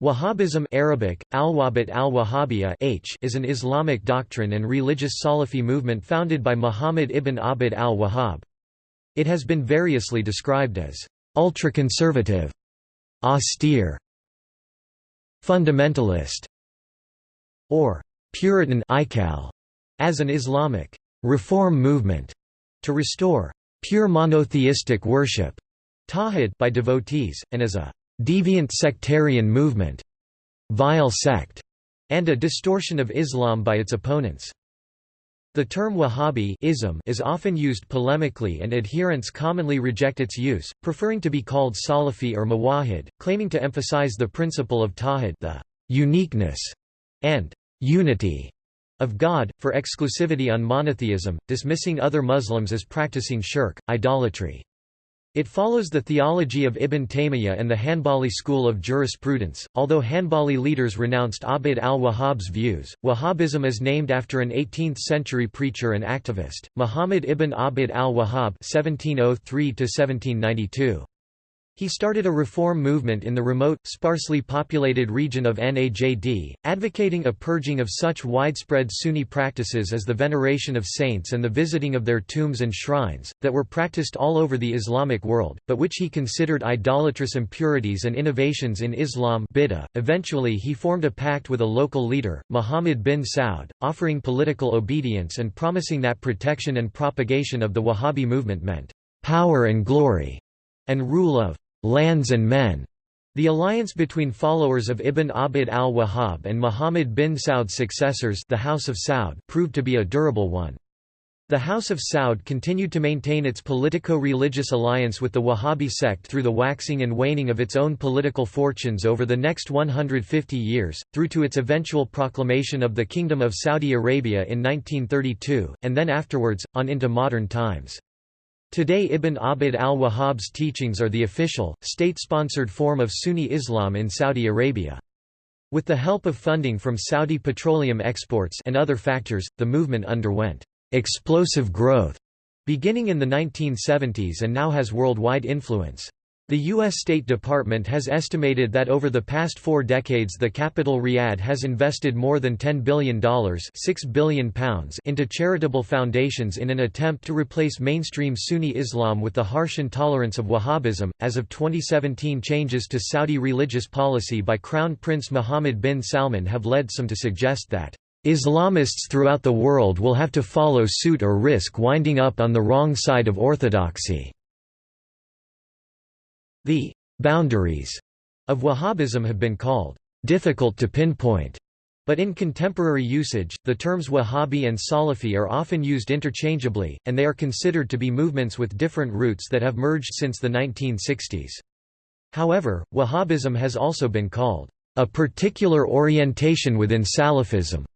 Wahhabism Arabic, al H is an Islamic doctrine and religious Salafi movement founded by Muhammad ibn Abd al-Wahhab. It has been variously described as ultra-conservative, austere, fundamentalist, or Puritan as an Islamic reform movement to restore pure monotheistic worship by devotees, and as a deviant sectarian movement, vile sect, and a distortion of Islam by its opponents. The term Wahhabi is often used polemically and adherents commonly reject its use, preferring to be called Salafi or Muwahhid, claiming to emphasize the principle of tawhid the uniqueness and unity of God, for exclusivity on monotheism, dismissing other Muslims as practicing shirk, idolatry. It follows the theology of Ibn Taymiyyah and the Hanbali school of jurisprudence. Although Hanbali leaders renounced Abd al-Wahhab's views, Wahhabism is named after an 18th-century preacher and activist, Muhammad ibn Abd al-Wahhab (1703–1792). He started a reform movement in the remote, sparsely populated region of Najd, advocating a purging of such widespread Sunni practices as the veneration of saints and the visiting of their tombs and shrines, that were practiced all over the Islamic world, but which he considered idolatrous impurities and innovations in Islam bid'ah. Eventually he formed a pact with a local leader, Muhammad bin Saud, offering political obedience and promising that protection and propagation of the Wahhabi movement meant power and glory, and rule of lands and men. The alliance between followers of Ibn Abd al-Wahhab and Muhammad bin Saud's successors the House of Saud proved to be a durable one. The House of Saud continued to maintain its politico-religious alliance with the Wahhabi sect through the waxing and waning of its own political fortunes over the next 150 years, through to its eventual proclamation of the Kingdom of Saudi Arabia in 1932, and then afterwards, on into modern times. Today Ibn Abd al-Wahhab's teachings are the official, state-sponsored form of Sunni Islam in Saudi Arabia. With the help of funding from Saudi petroleum exports and other factors, the movement underwent explosive growth beginning in the 1970s and now has worldwide influence. The U.S. State Department has estimated that over the past four decades the capital Riyadh has invested more than $10 billion, £6 billion pounds into charitable foundations in an attempt to replace mainstream Sunni Islam with the harsh intolerance of Wahhabism. As of 2017, changes to Saudi religious policy by Crown Prince Mohammed bin Salman have led some to suggest that Islamists throughout the world will have to follow suit or risk winding up on the wrong side of orthodoxy. The «boundaries» of Wahhabism have been called «difficult to pinpoint», but in contemporary usage, the terms Wahhabi and Salafi are often used interchangeably, and they are considered to be movements with different roots that have merged since the 1960s. However, Wahhabism has also been called a particular orientation within Salafism,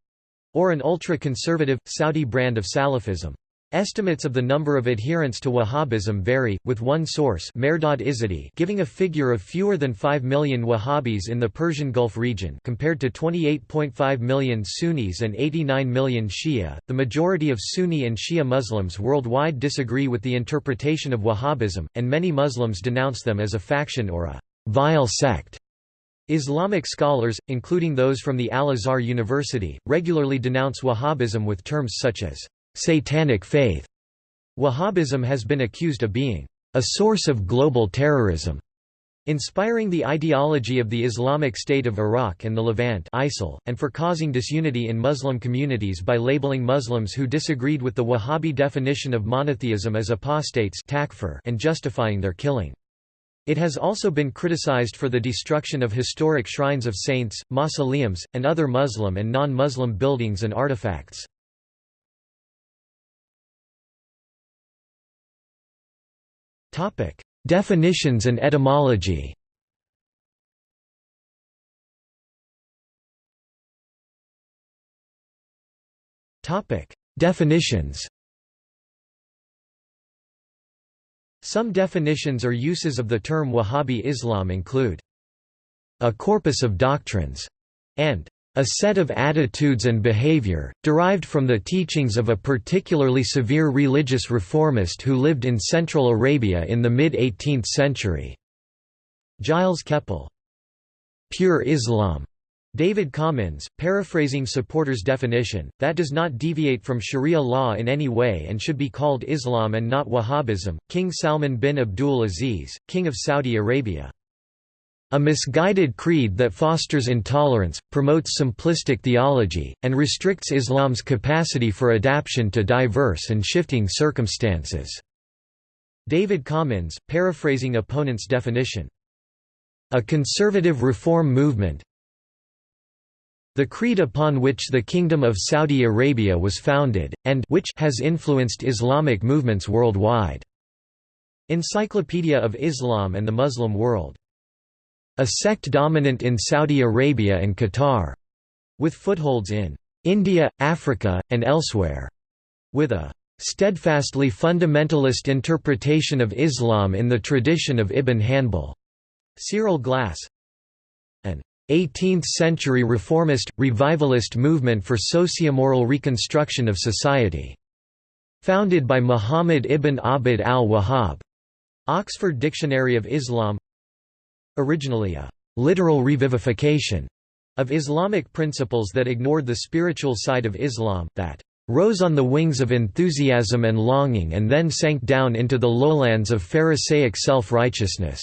or an ultra-conservative, Saudi brand of Salafism. Estimates of the number of adherents to Wahhabism vary, with one source giving a figure of fewer than 5 million Wahhabis in the Persian Gulf region compared to 28.5 million Sunnis and 89 million Shia. The majority of Sunni and Shia Muslims worldwide disagree with the interpretation of Wahhabism, and many Muslims denounce them as a faction or a vile sect. Islamic scholars, including those from the Al-Azhar University, regularly denounce Wahhabism with terms such as satanic faith. Wahhabism has been accused of being a source of global terrorism, inspiring the ideology of the Islamic State of Iraq and the Levant ISIL, and for causing disunity in Muslim communities by labeling Muslims who disagreed with the Wahhabi definition of monotheism as apostates and justifying their killing. It has also been criticized for the destruction of historic shrines of saints, mausoleums, and other Muslim and non-Muslim buildings and artifacts. Topic: Definitions and etymology. Topic: Definitions. Some definitions or uses of the term Wahhabi Islam include a corpus of doctrines and a set of attitudes and behavior, derived from the teachings of a particularly severe religious reformist who lived in Central Arabia in the mid-18th century." Gilles Kepel. pure Islam. David Commins, paraphrasing supporters' definition, that does not deviate from Sharia law in any way and should be called Islam and not Wahhabism. King Salman bin Abdul Aziz, King of Saudi Arabia. A misguided creed that fosters intolerance, promotes simplistic theology, and restricts Islam's capacity for adaptation to diverse and shifting circumstances. David Commins, paraphrasing opponent's definition. A conservative reform movement, the creed upon which the Kingdom of Saudi Arabia was founded, and which has influenced Islamic movements worldwide. Encyclopedia of Islam and the Muslim World. A sect dominant in Saudi Arabia and Qatar. With footholds in India, Africa, and elsewhere. With a steadfastly fundamentalist interpretation of Islam in the tradition of Ibn Hanbal. Cyril Glassé An 18th-century reformist, revivalist movement for sociomoral reconstruction of society. Founded by Muhammad ibn Abd al-Wahhab. Oxford Dictionary of Islam Originally a «literal revivification» of Islamic principles that ignored the spiritual side of Islam, that «rose on the wings of enthusiasm and longing and then sank down into the lowlands of Pharisaic self-righteousness».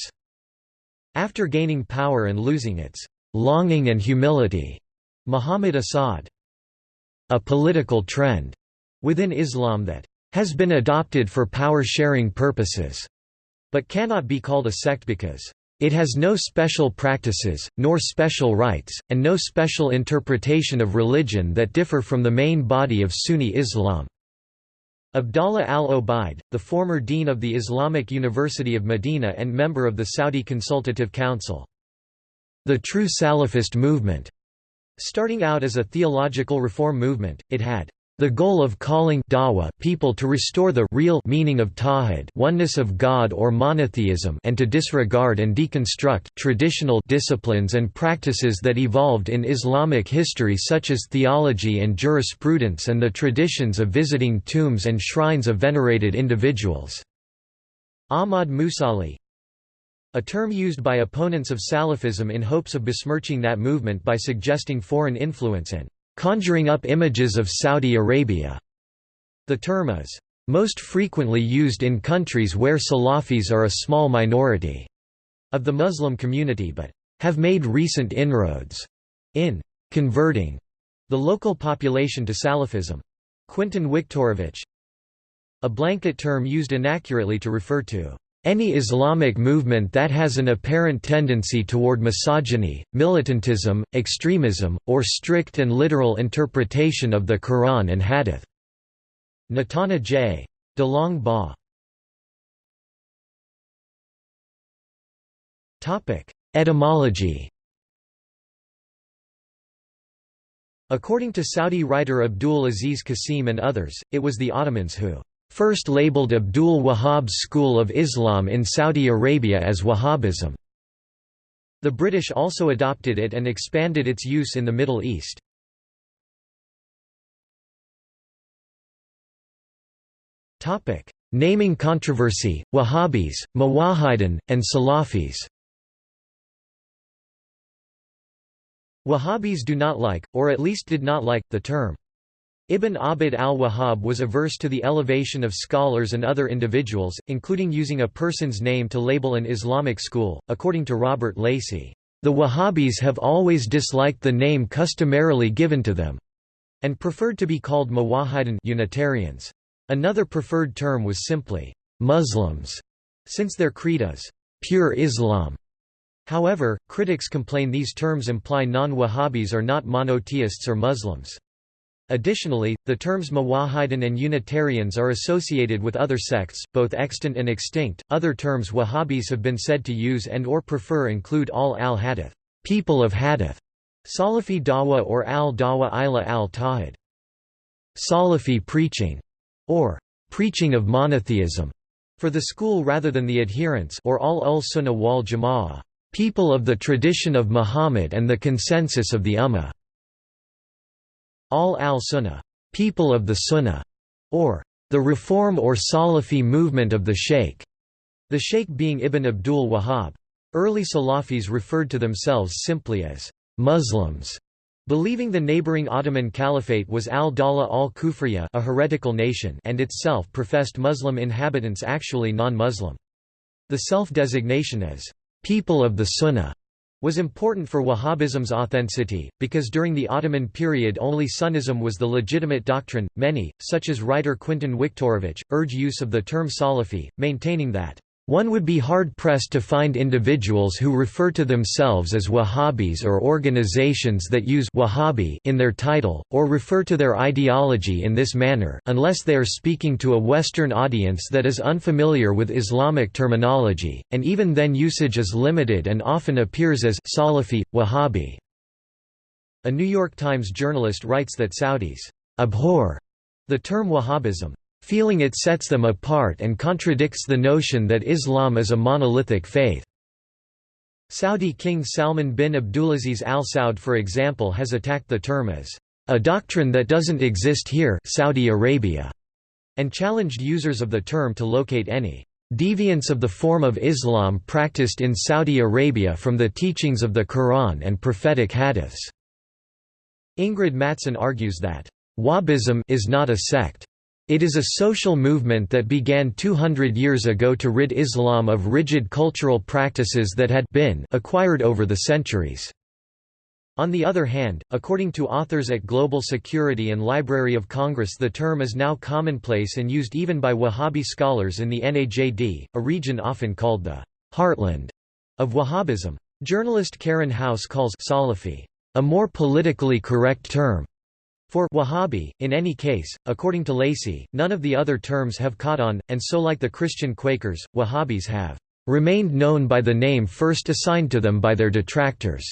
After gaining power and losing its longing and humility, Muhammad Asad. A political trend within Islam that has been adopted for power-sharing purposes, but cannot be called a sect because it has no special practices, nor special rites, and no special interpretation of religion that differ from the main body of Sunni Islam. Abdallah al-Obaid, the former dean of the Islamic University of Medina and member of the Saudi Consultative Council. The true Salafist movement. Starting out as a theological reform movement, it had the goal of calling dawah people to restore the real meaning of tawhid oneness of God or monotheism and to disregard and deconstruct traditional disciplines and practices that evolved in Islamic history such as theology and jurisprudence and the traditions of visiting tombs and shrines of venerated individuals. Ahmad Moussalli a term used by opponents of Salafism in hopes of besmirching that movement by suggesting foreign influence and conjuring up images of Saudi Arabia. The term is most frequently used in countries where Salafis are a small minority of the Muslim community but have made recent inroads in converting the local population to Salafism. Quintan Wiktorowicz A blanket term used inaccurately to refer to any Islamic movement that has an apparent tendency toward misogyny, militantism, extremism, or strict and literal interpretation of the Quran and Hadith. Natana J. DeLong Ba. Etymology According to Saudi writer Abdul Aziz Qasim and others, it was the Ottomans who first labeled Abdul Wahhab's school of Islam in Saudi Arabia as Wahhabism. The British also adopted it and expanded its use in the Middle East. Naming controversy, Wahhabis, Muwahhidin, and Salafis Wahhabis do not like, or at least did not like, the term Ibn Abd al-Wahhab was averse to the elevation of scholars and other individuals, including using a person's name to label an Islamic school, according to Robert Lacey. The Wahhabis have always disliked the name customarily given to them, and preferred to be called Muwahhidin Unitarians. Another preferred term was simply Muslims, since their creed is pure Islam. However, critics complain these terms imply non-Wahhabis are not monotheists or Muslims. Additionally, the terms Muwahhidin and Unitarians are associated with other sects, both extant and extinct. Other terms Wahhabis have been said to use and or prefer include Ahl al-Hadith, people of Hadith, Salafi Dawa or al-Dawa ila al-Tawhid, Salafi preaching, or preaching of monotheism, for the school rather than the adherents or al-ul-Sunnah wal Jama'ah, people of the tradition of Muhammad and the consensus of the Ummah. Ahl al-Sunnah, people of the Sunnah, or the Reform or Salafi movement of the Sheikh, the Sheikh being Ibn Abdul Wahhab. Early Salafis referred to themselves simply as Muslims, believing the neighboring Ottoman Caliphate was al-Dawla al-Kufriya a heretical nation and itself professed Muslim inhabitants actually non-Muslim. The self-designation as people of the Sunnah was important for Wahhabism's authenticity, because during the Ottoman period only Sunnism was the legitimate doctrine. Many, such as writer Quintan Wiktorowicz, urge use of the term Salafi, maintaining that one would be hard-pressed to find individuals who refer to themselves as Wahhabis or organizations that use Wahhabi in their title, or refer to their ideology in this manner unless they are speaking to a Western audience that is unfamiliar with Islamic terminology, and even then usage is limited and often appears as Salafi, Wahhabi. A New York Times journalist writes that Saudis abhor the term Wahhabism feeling it sets them apart and contradicts the notion that Islam is a monolithic faith. Saudi King Salman bin Abdulaziz Al Saud for example has attacked the term as a doctrine that doesn't exist here Saudi Arabia, and challenged users of the term to locate any deviance of the form of Islam practiced in Saudi Arabia from the teachings of the Quran and prophetic hadiths. Ingrid Mattson argues that Wahhabism is not a sect. It is a social movement that began 200 years ago to rid Islam of rigid cultural practices that had been acquired over the centuries. On the other hand, according to authors at Global Security and Library of Congress the term is now commonplace and used even by Wahhabi scholars in the Najd, a region often called the «heartland» of Wahhabism. Journalist Karen House calls Salafi a more politically correct term for Wahhabi, in any case, according to Lacey, none of the other terms have caught on, and so like the Christian Quakers, Wahhabis have remained known by the name first assigned to them by their detractors.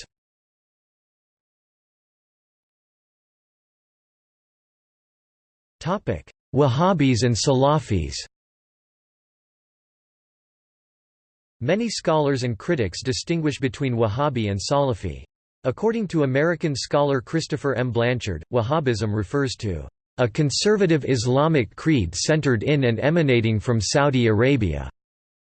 Wahhabis and Salafis Many scholars and critics distinguish between Wahhabi and Salafi. According to American scholar Christopher M. Blanchard, Wahhabism refers to a conservative Islamic creed centered in and emanating from Saudi Arabia,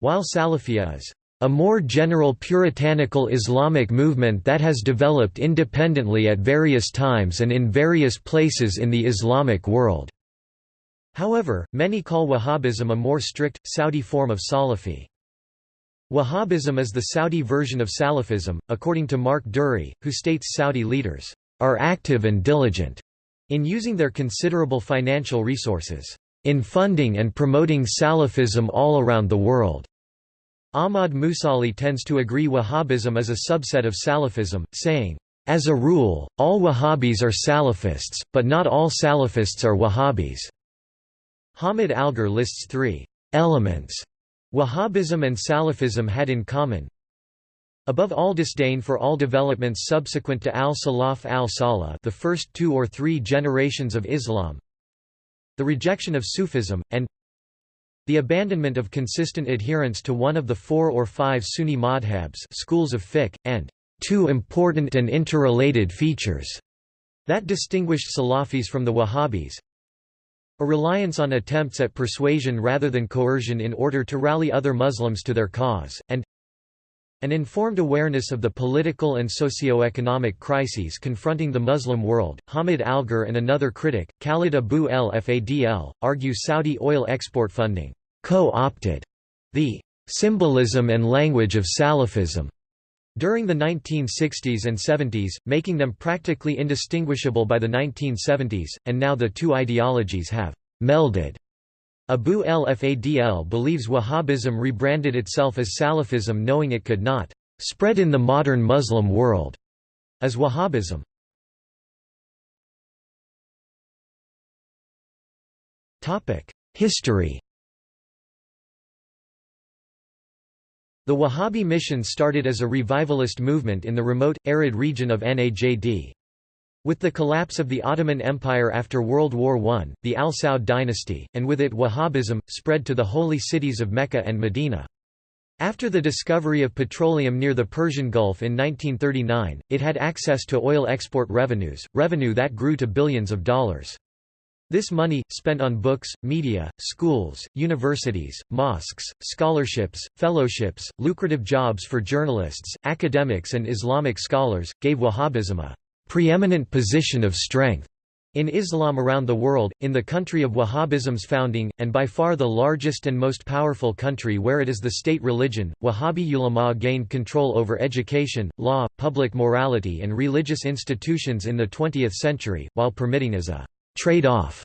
while Salafia is a more general puritanical Islamic movement that has developed independently at various times and in various places in the Islamic world. However, many call Wahhabism a more strict, Saudi form of Salafi. Wahhabism is the Saudi version of Salafism, according to Mark Durie, who states Saudi leaders are active and diligent in using their considerable financial resources in funding and promoting Salafism all around the world. Ahmad Moussalli tends to agree Wahhabism is a subset of Salafism, saying, As a rule, all Wahhabis are Salafists, but not all Salafists are Wahhabis. Hamid Algar lists three elements Wahhabism and Salafism had in common. Above all disdain for all developments subsequent to al-Salaf al-Salih the first two or three generations of Islam the rejection of Sufism, and the abandonment of consistent adherence to one of the four or five Sunni madhabs schools of fiqh, and two important and interrelated features that distinguished Salafis from the Wahhabis a reliance on attempts at persuasion rather than coercion in order to rally other Muslims to their cause, and an informed awareness of the political and socio-economic crises confronting the Muslim world. Hamid Algar and another critic, Khalid Abu el Fadl, argue Saudi oil export funding co-opted the symbolism and language of Salafism during the 1960s and 70s, making them practically indistinguishable by the 1970s, and now the two ideologies have melded. Abu el-Fadl believes Wahhabism rebranded itself as Salafism knowing it could not spread in the modern Muslim world as Wahhabism. History The Wahhabi mission started as a revivalist movement in the remote, arid region of Najd. With the collapse of the Ottoman Empire after World War I, the Al Saud dynasty, and with it Wahhabism, spread to the holy cities of Mecca and Medina. After the discovery of petroleum near the Persian Gulf in 1939, it had access to oil export revenues, revenue that grew to billions of dollars. This money, spent on books, media, schools, universities, mosques, scholarships, fellowships, lucrative jobs for journalists, academics and Islamic scholars, gave Wahhabism a preeminent position of strength in Islam around the world, in the country of Wahhabism's founding, and by far the largest and most powerful country where it is the state religion, Wahhabi ulama gained control over education, law, public morality and religious institutions in the 20th century, while permitting as a trade-off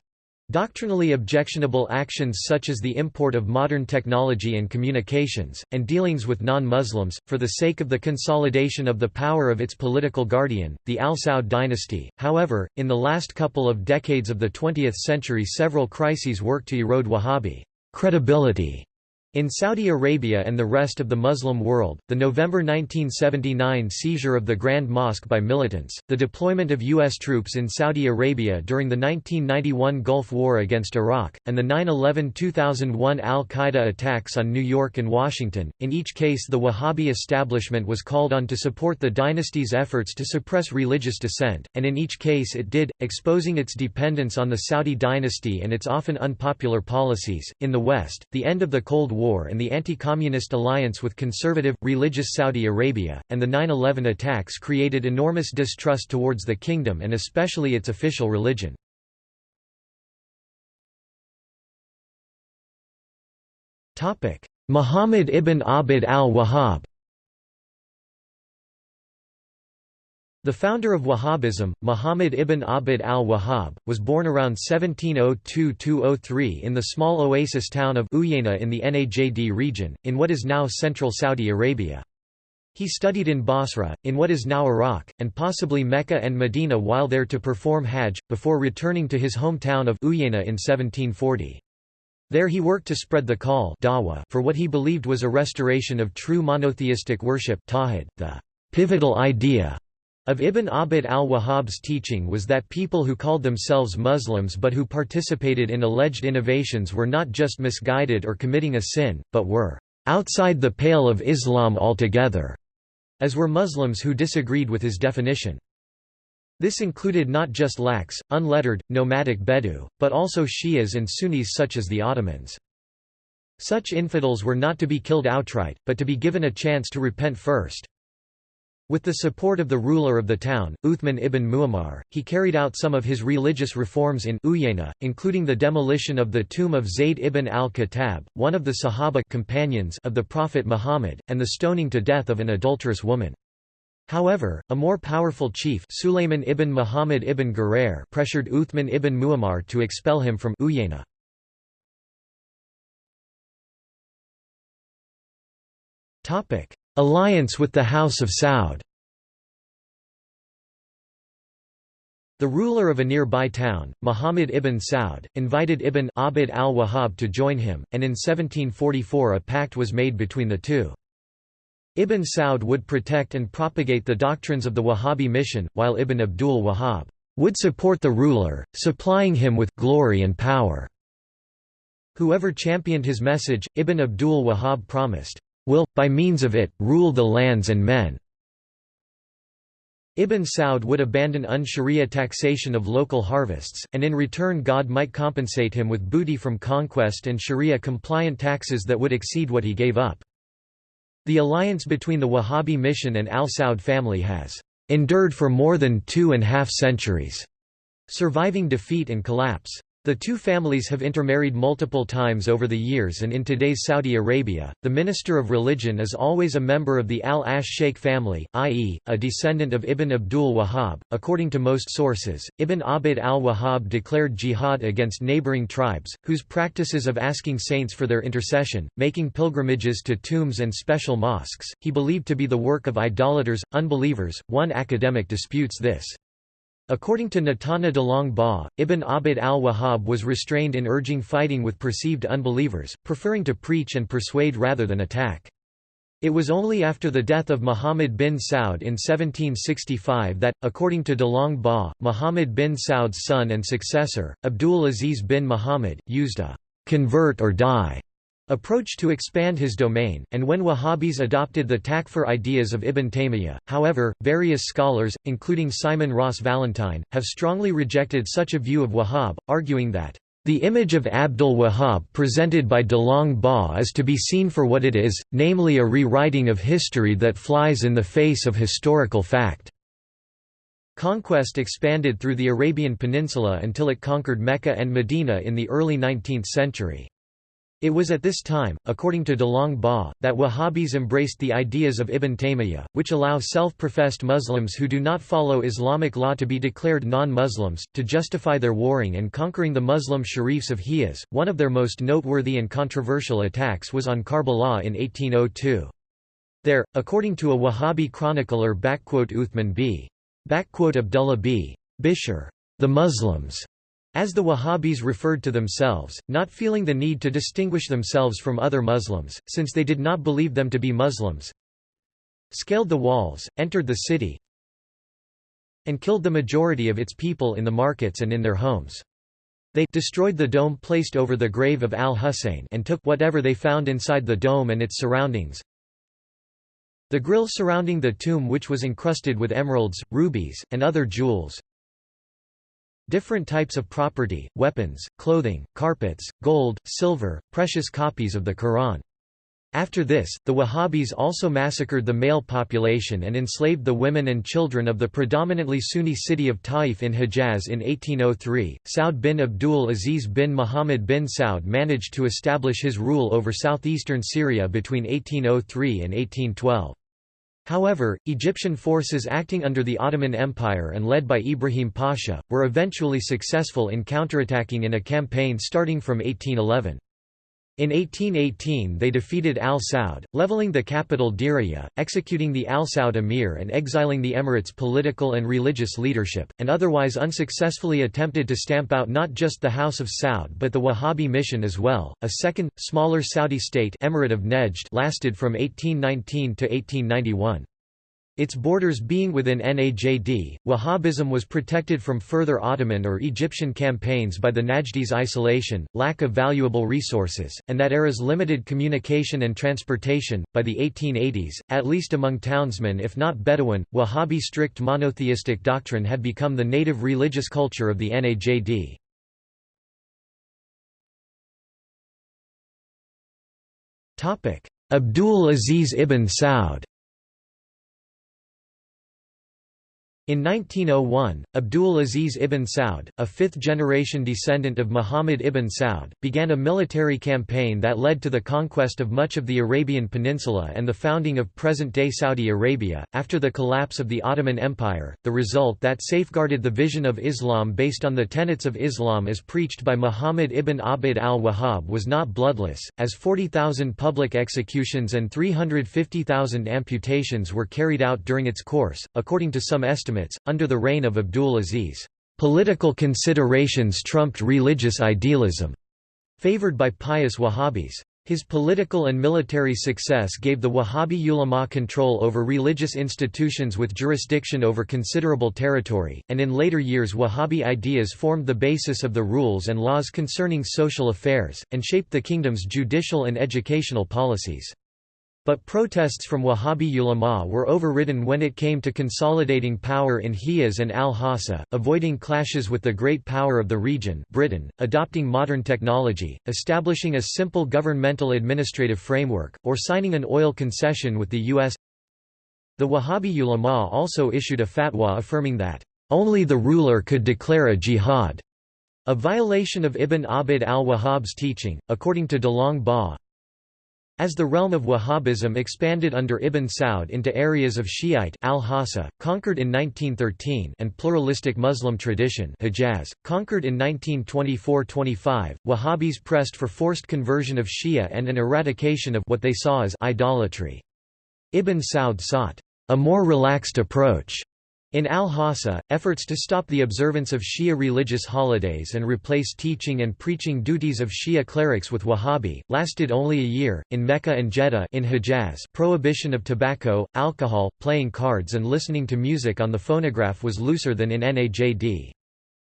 Doctrinally objectionable actions such as the import of modern technology and communications, and dealings with non-Muslims, for the sake of the consolidation of the power of its political guardian, the Al Saud dynasty. However, in the last couple of decades of the 20th century several crises worked to erode Wahhabi credibility in Saudi Arabia and the rest of the Muslim world, the November 1979 seizure of the Grand Mosque by militants, the deployment of U.S. troops in Saudi Arabia during the 1991 Gulf War against Iraq, and the 9-11-2001 al-Qaeda attacks on New York and Washington, in each case the Wahhabi establishment was called on to support the dynasty's efforts to suppress religious dissent, and in each case it did, exposing its dependence on the Saudi dynasty and its often unpopular policies. In the West, the end of the Cold War and the anti-communist alliance with conservative, religious Saudi Arabia, and the 9-11 attacks created enormous distrust towards the kingdom and especially its official religion. Muhammad ibn Abd al-Wahhab The founder of Wahhabism, Muhammad ibn Abd al-Wahhab, was born around 1702–03 in the small oasis town of Uyayna in the Najd region, in what is now central Saudi Arabia. He studied in Basra, in what is now Iraq, and possibly Mecca and Medina while there to perform Hajj, before returning to his hometown of Uyayna in 1740. There he worked to spread the call for what he believed was a restoration of true monotheistic worship the pivotal idea of Ibn Abd al-Wahhab's teaching was that people who called themselves Muslims but who participated in alleged innovations were not just misguided or committing a sin, but were outside the pale of Islam altogether, as were Muslims who disagreed with his definition. This included not just lax, unlettered, nomadic Bedou, but also Shias and Sunnis such as the Ottomans. Such infidels were not to be killed outright, but to be given a chance to repent first. With the support of the ruler of the town, Uthman ibn Muammar, he carried out some of his religious reforms in Uyayna, including the demolition of the tomb of Zayd ibn al-Khattab, one of the Sahaba companions of the Prophet Muhammad, and the stoning to death of an adulterous woman. However, a more powerful chief Sulayman ibn Muhammad ibn Gurair pressured Uthman ibn Muammar to expel him from Uyayna. Alliance with the House of Saud The ruler of a nearby town, Muhammad ibn Saud, invited Ibn Abd al-Wahhab to join him, and in 1744 a pact was made between the two. Ibn Saud would protect and propagate the doctrines of the Wahhabi mission, while Ibn Abdul Wahhab would support the ruler, supplying him with glory and power. Whoever championed his message, Ibn Abdul Wahhab promised, will, by means of it, rule the lands and men." Ibn Saud would abandon un-Sharia taxation of local harvests, and in return God might compensate him with booty from conquest and Sharia-compliant taxes that would exceed what he gave up. The alliance between the Wahhabi mission and Al Saud family has endured for more than two and a half centuries, surviving defeat and collapse. The two families have intermarried multiple times over the years and in today's Saudi Arabia, the Minister of Religion is always a member of the Al-Ash Sheikh family, i.e., a descendant of Ibn Abdul Wahhab. According to most sources, Ibn Abd al-Wahhab declared jihad against neighboring tribes, whose practices of asking saints for their intercession, making pilgrimages to tombs and special mosques, he believed to be the work of idolaters, unbelievers. One academic disputes this. According to Natana de Long Ba, Ibn Abd al-Wahhab was restrained in urging fighting with perceived unbelievers, preferring to preach and persuade rather than attack. It was only after the death of Muhammad bin Saud in 1765 that, according to de Long Ba, Muhammad bin Saud's son and successor, Abdul Aziz bin Muhammad, used a «convert or die» approach to expand his domain, and when Wahhabis adopted the takfir ideas of Ibn Taymiyyah. However, various scholars, including Simon Ross Valentine, have strongly rejected such a view of Wahhab, arguing that the image of Abdul Wahhab presented by DeLong Ba is to be seen for what it is, namely a rewriting of history that flies in the face of historical fact. Conquest expanded through the Arabian Peninsula until it conquered Mecca and Medina in the early 19th century. It was at this time, according to DeLong Ba, that Wahhabis embraced the ideas of Ibn Taymiyyah, which allow self-professed Muslims who do not follow Islamic law to be declared non-Muslims, to justify their warring and conquering the Muslim sharifs of Hijaz. One of their most noteworthy and controversial attacks was on Karbala in 1802. There, according to a Wahhabi chronicler Uthman b. Abdullah b. Bishr, the Muslims as the Wahhabis referred to themselves, not feeling the need to distinguish themselves from other Muslims, since they did not believe them to be Muslims, scaled the walls, entered the city, and killed the majority of its people in the markets and in their homes. They destroyed the dome placed over the grave of al-Husayn and took whatever they found inside the dome and its surroundings. The grill surrounding the tomb which was encrusted with emeralds, rubies, and other jewels, Different types of property, weapons, clothing, carpets, gold, silver, precious copies of the Quran. After this, the Wahhabis also massacred the male population and enslaved the women and children of the predominantly Sunni city of Taif in Hejaz in 1803. Saud bin Abdul Aziz bin Muhammad bin Saud managed to establish his rule over southeastern Syria between 1803 and 1812. However, Egyptian forces acting under the Ottoman Empire and led by Ibrahim Pasha, were eventually successful in counterattacking in a campaign starting from 1811. In 1818 they defeated al-Saud, leveling the capital Diriyah, executing the al-Saud emir and exiling the emirate's political and religious leadership, and otherwise unsuccessfully attempted to stamp out not just the House of Saud but the Wahhabi mission as well. A second, smaller Saudi state emirate of Nejd lasted from 1819 to 1891. Its borders being within Najd, Wahhabism was protected from further Ottoman or Egyptian campaigns by the Najdis' isolation, lack of valuable resources, and that era's limited communication and transportation. By the 1880s, at least among townsmen if not Bedouin, Wahhabi strict monotheistic doctrine had become the native religious culture of the Najd. Abdul Aziz ibn Saud In 1901, Abdul Aziz ibn Saud, a fifth-generation descendant of Muhammad ibn Saud, began a military campaign that led to the conquest of much of the Arabian Peninsula and the founding of present-day Saudi Arabia. After the collapse of the Ottoman Empire, the result that safeguarded the vision of Islam based on the tenets of Islam as preached by Muhammad ibn Abd al-Wahhab was not bloodless, as 40,000 public executions and 350,000 amputations were carried out during its course, according to some estimates under the reign of Abdul Aziz, political considerations trumped religious idealism, favored by pious Wahhabis. His political and military success gave the Wahhabi ulama control over religious institutions with jurisdiction over considerable territory, and in later years Wahhabi ideas formed the basis of the rules and laws concerning social affairs, and shaped the kingdom's judicial and educational policies. But protests from Wahhabi ulama were overridden when it came to consolidating power in Hijaz and al-Hassa, avoiding clashes with the great power of the region Britain, adopting modern technology, establishing a simple governmental administrative framework, or signing an oil concession with the U.S. The Wahhabi ulama also issued a fatwa affirming that, "...only the ruler could declare a jihad." A violation of Ibn Abd al-Wahhab's teaching, according to DeLong Ba, as the realm of Wahhabism expanded under Ibn Saud into areas of Shiite al-Hassa, conquered in 1913 and pluralistic Muslim tradition Hijaz, conquered in 1924–25, Wahhabis pressed for forced conversion of Shia and an eradication of what they saw as idolatry. Ibn Saud sought a more relaxed approach in al-Hassa, efforts to stop the observance of Shia religious holidays and replace teaching and preaching duties of Shia clerics with Wahhabi, lasted only a year. In Mecca and Jeddah in Hijaz, prohibition of tobacco, alcohol, playing cards and listening to music on the phonograph was looser than in Najd.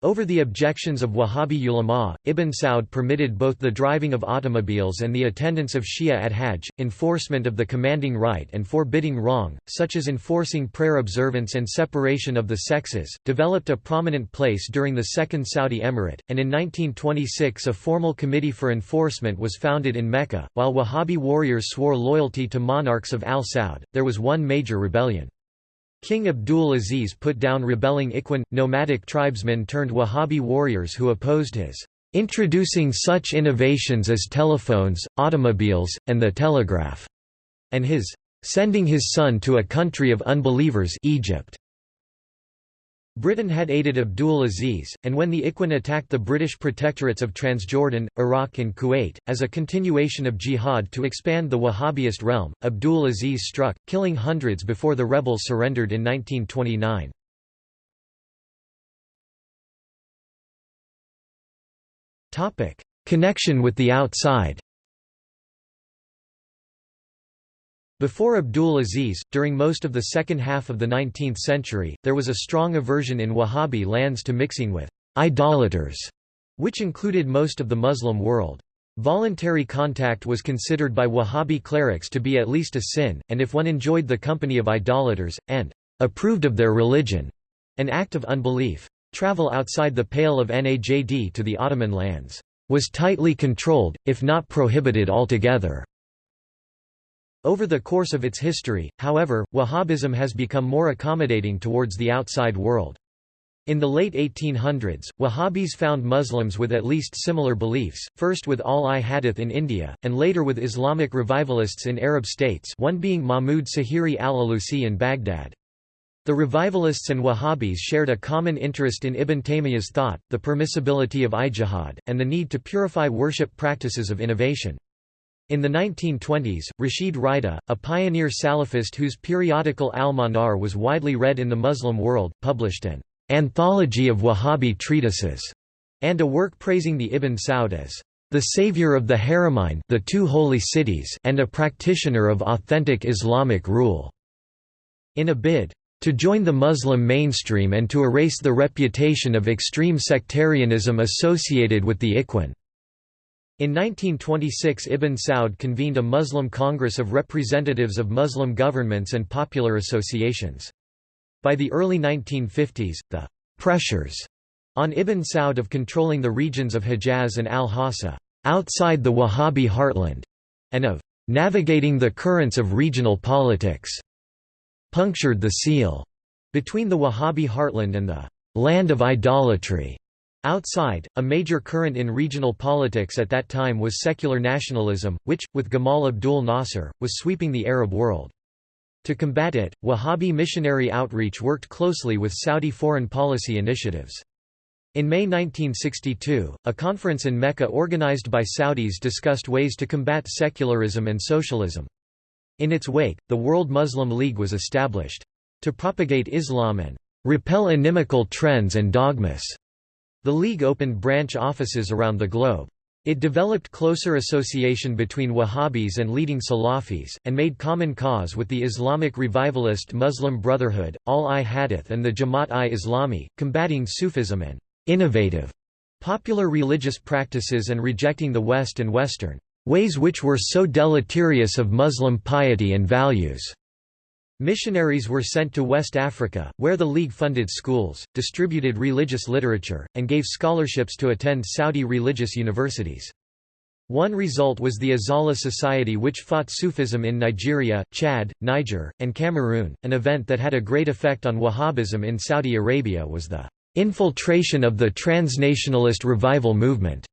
Over the objections of Wahhabi ulama, Ibn Saud permitted both the driving of automobiles and the attendance of Shia at Hajj, enforcement of the commanding right and forbidding wrong, such as enforcing prayer observance and separation of the sexes, developed a prominent place during the Second Saudi Emirate, and in 1926 a formal committee for enforcement was founded in Mecca. While Wahhabi warriors swore loyalty to monarchs of Al Saud, there was one major rebellion. King Abdul Aziz put down rebelling Ikhwan, nomadic tribesmen turned Wahhabi warriors who opposed his introducing such innovations as telephones, automobiles, and the telegraph, and his sending his son to a country of unbelievers Egypt. Britain had aided Abdul Aziz, and when the Ikhwan attacked the British protectorates of Transjordan, Iraq and Kuwait, as a continuation of jihad to expand the Wahhabist realm, Abdul Aziz struck, killing hundreds before the rebels surrendered in 1929. Connection with the outside Before Abdul Aziz, during most of the second half of the 19th century, there was a strong aversion in Wahhabi lands to mixing with idolaters, which included most of the Muslim world. Voluntary contact was considered by Wahhabi clerics to be at least a sin, and if one enjoyed the company of idolaters, and approved of their religion, an act of unbelief. Travel outside the Pale of Najd to the Ottoman lands was tightly controlled, if not prohibited altogether. Over the course of its history, however, Wahhabism has become more accommodating towards the outside world. In the late 1800s, Wahhabis found Muslims with at least similar beliefs, first with al-i-Hadith in India, and later with Islamic revivalists in Arab states one being Mahmud Sahiri al-Alusi in Baghdad. The revivalists and Wahhabis shared a common interest in Ibn Taymiyyah's thought, the permissibility of ijtihad, and the need to purify worship practices of innovation. In the 1920s, Rashid Rida, a pioneer Salafist whose periodical Al-Manar was widely read in the Muslim world, published an anthology of Wahhabi treatises and a work praising the Ibn Saud as the savior of the Haramain the two holy cities and a practitioner of authentic Islamic rule. In a bid to join the Muslim mainstream and to erase the reputation of extreme sectarianism associated with the Ikhwan. In 1926 Ibn Saud convened a Muslim Congress of representatives of Muslim governments and popular associations. By the early 1950s, the «pressures» on Ibn Saud of controlling the regions of Hejaz and al-Hassa outside the Wahhabi heartland, and of «navigating the currents of regional politics» punctured the seal between the Wahhabi heartland and the «land of idolatry» Outside, a major current in regional politics at that time was secular nationalism, which, with Gamal Abdul Nasser, was sweeping the Arab world. To combat it, Wahhabi missionary outreach worked closely with Saudi foreign policy initiatives. In May 1962, a conference in Mecca organized by Saudis discussed ways to combat secularism and socialism. In its wake, the World Muslim League was established. To propagate Islam and repel inimical trends and dogmas. The League opened branch offices around the globe. It developed closer association between Wahhabis and leading Salafis, and made common cause with the Islamic revivalist Muslim Brotherhood, Al-i-Hadith and the Jamaat-i-Islami, combating Sufism and «innovative» popular religious practices and rejecting the West and Western «ways which were so deleterious of Muslim piety and values». Missionaries were sent to West Africa, where the League funded schools, distributed religious literature, and gave scholarships to attend Saudi religious universities. One result was the Izala Society which fought Sufism in Nigeria, Chad, Niger, and Cameroon. An event that had a great effect on Wahhabism in Saudi Arabia was the infiltration of the transnationalist revival movement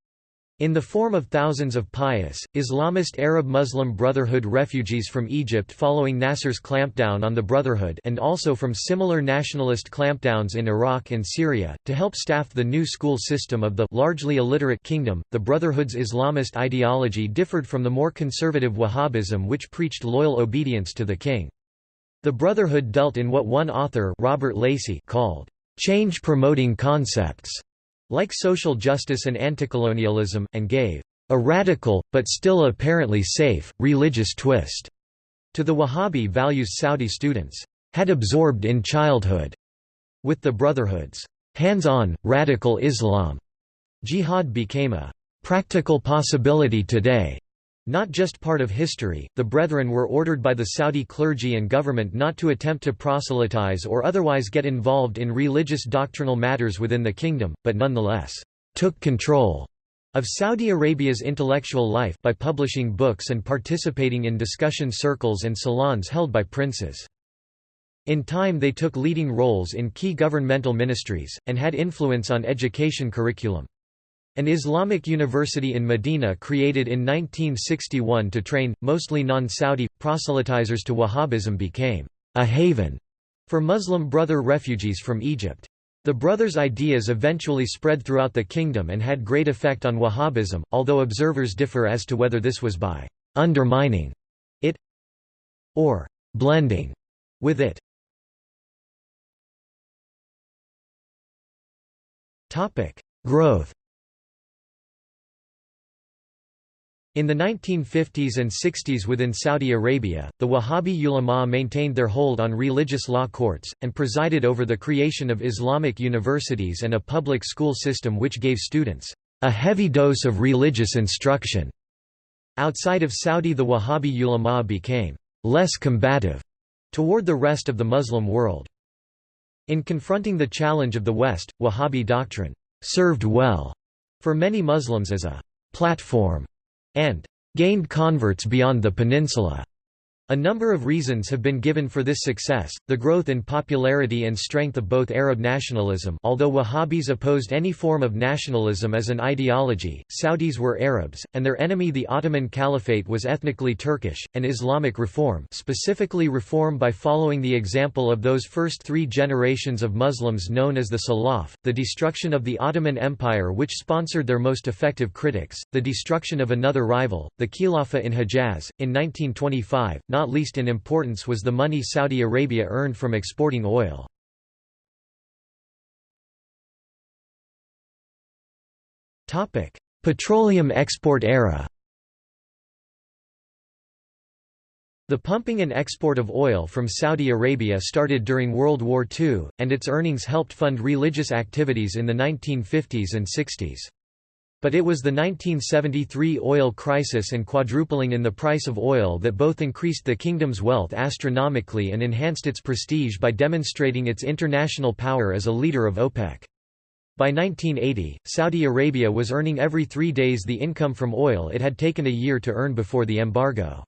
in the form of thousands of pious, Islamist Arab-Muslim Brotherhood refugees from Egypt following Nasser's clampdown on the Brotherhood and also from similar nationalist clampdowns in Iraq and Syria, to help staff the new school system of the largely illiterate kingdom, the Brotherhood's Islamist ideology differed from the more conservative Wahhabism which preached loyal obedience to the king. The Brotherhood dealt in what one author Robert Lacey called, "...change-promoting concepts." Like social justice and anticolonialism, and gave a radical, but still apparently safe, religious twist to the Wahhabi values Saudi students had absorbed in childhood with the Brotherhood's hands-on, radical Islam. Jihad became a practical possibility today. Not just part of history, the Brethren were ordered by the Saudi clergy and government not to attempt to proselytize or otherwise get involved in religious doctrinal matters within the kingdom, but nonetheless, took control of Saudi Arabia's intellectual life by publishing books and participating in discussion circles and salons held by princes. In time they took leading roles in key governmental ministries, and had influence on education curriculum. An Islamic university in Medina created in 1961 to train, mostly non-Saudi, proselytizers to Wahhabism became a haven for Muslim brother refugees from Egypt. The brothers' ideas eventually spread throughout the kingdom and had great effect on Wahhabism, although observers differ as to whether this was by undermining it or blending with it. Growth In the 1950s and 60s within Saudi Arabia, the Wahhabi ulama maintained their hold on religious law courts, and presided over the creation of Islamic universities and a public school system which gave students a heavy dose of religious instruction. Outside of Saudi the Wahhabi ulama became less combative toward the rest of the Muslim world. In confronting the challenge of the West, Wahhabi doctrine served well for many Muslims as a platform and gained converts beyond the peninsula. A number of reasons have been given for this success, the growth in popularity and strength of both Arab nationalism although Wahhabis opposed any form of nationalism as an ideology, Saudis were Arabs, and their enemy the Ottoman Caliphate was ethnically Turkish, and Islamic reform specifically reform by following the example of those first three generations of Muslims known as the Salaf, the destruction of the Ottoman Empire which sponsored their most effective critics, the destruction of another rival, the Khilafah in Hejaz, in 1925, not least in importance was the money Saudi Arabia earned from exporting oil. Petroleum export era The pumping and export of oil from Saudi Arabia started during World War II, and its earnings helped fund religious activities in the 1950s and 60s. But it was the 1973 oil crisis and quadrupling in the price of oil that both increased the kingdom's wealth astronomically and enhanced its prestige by demonstrating its international power as a leader of OPEC. By 1980, Saudi Arabia was earning every three days the income from oil it had taken a year to earn before the embargo.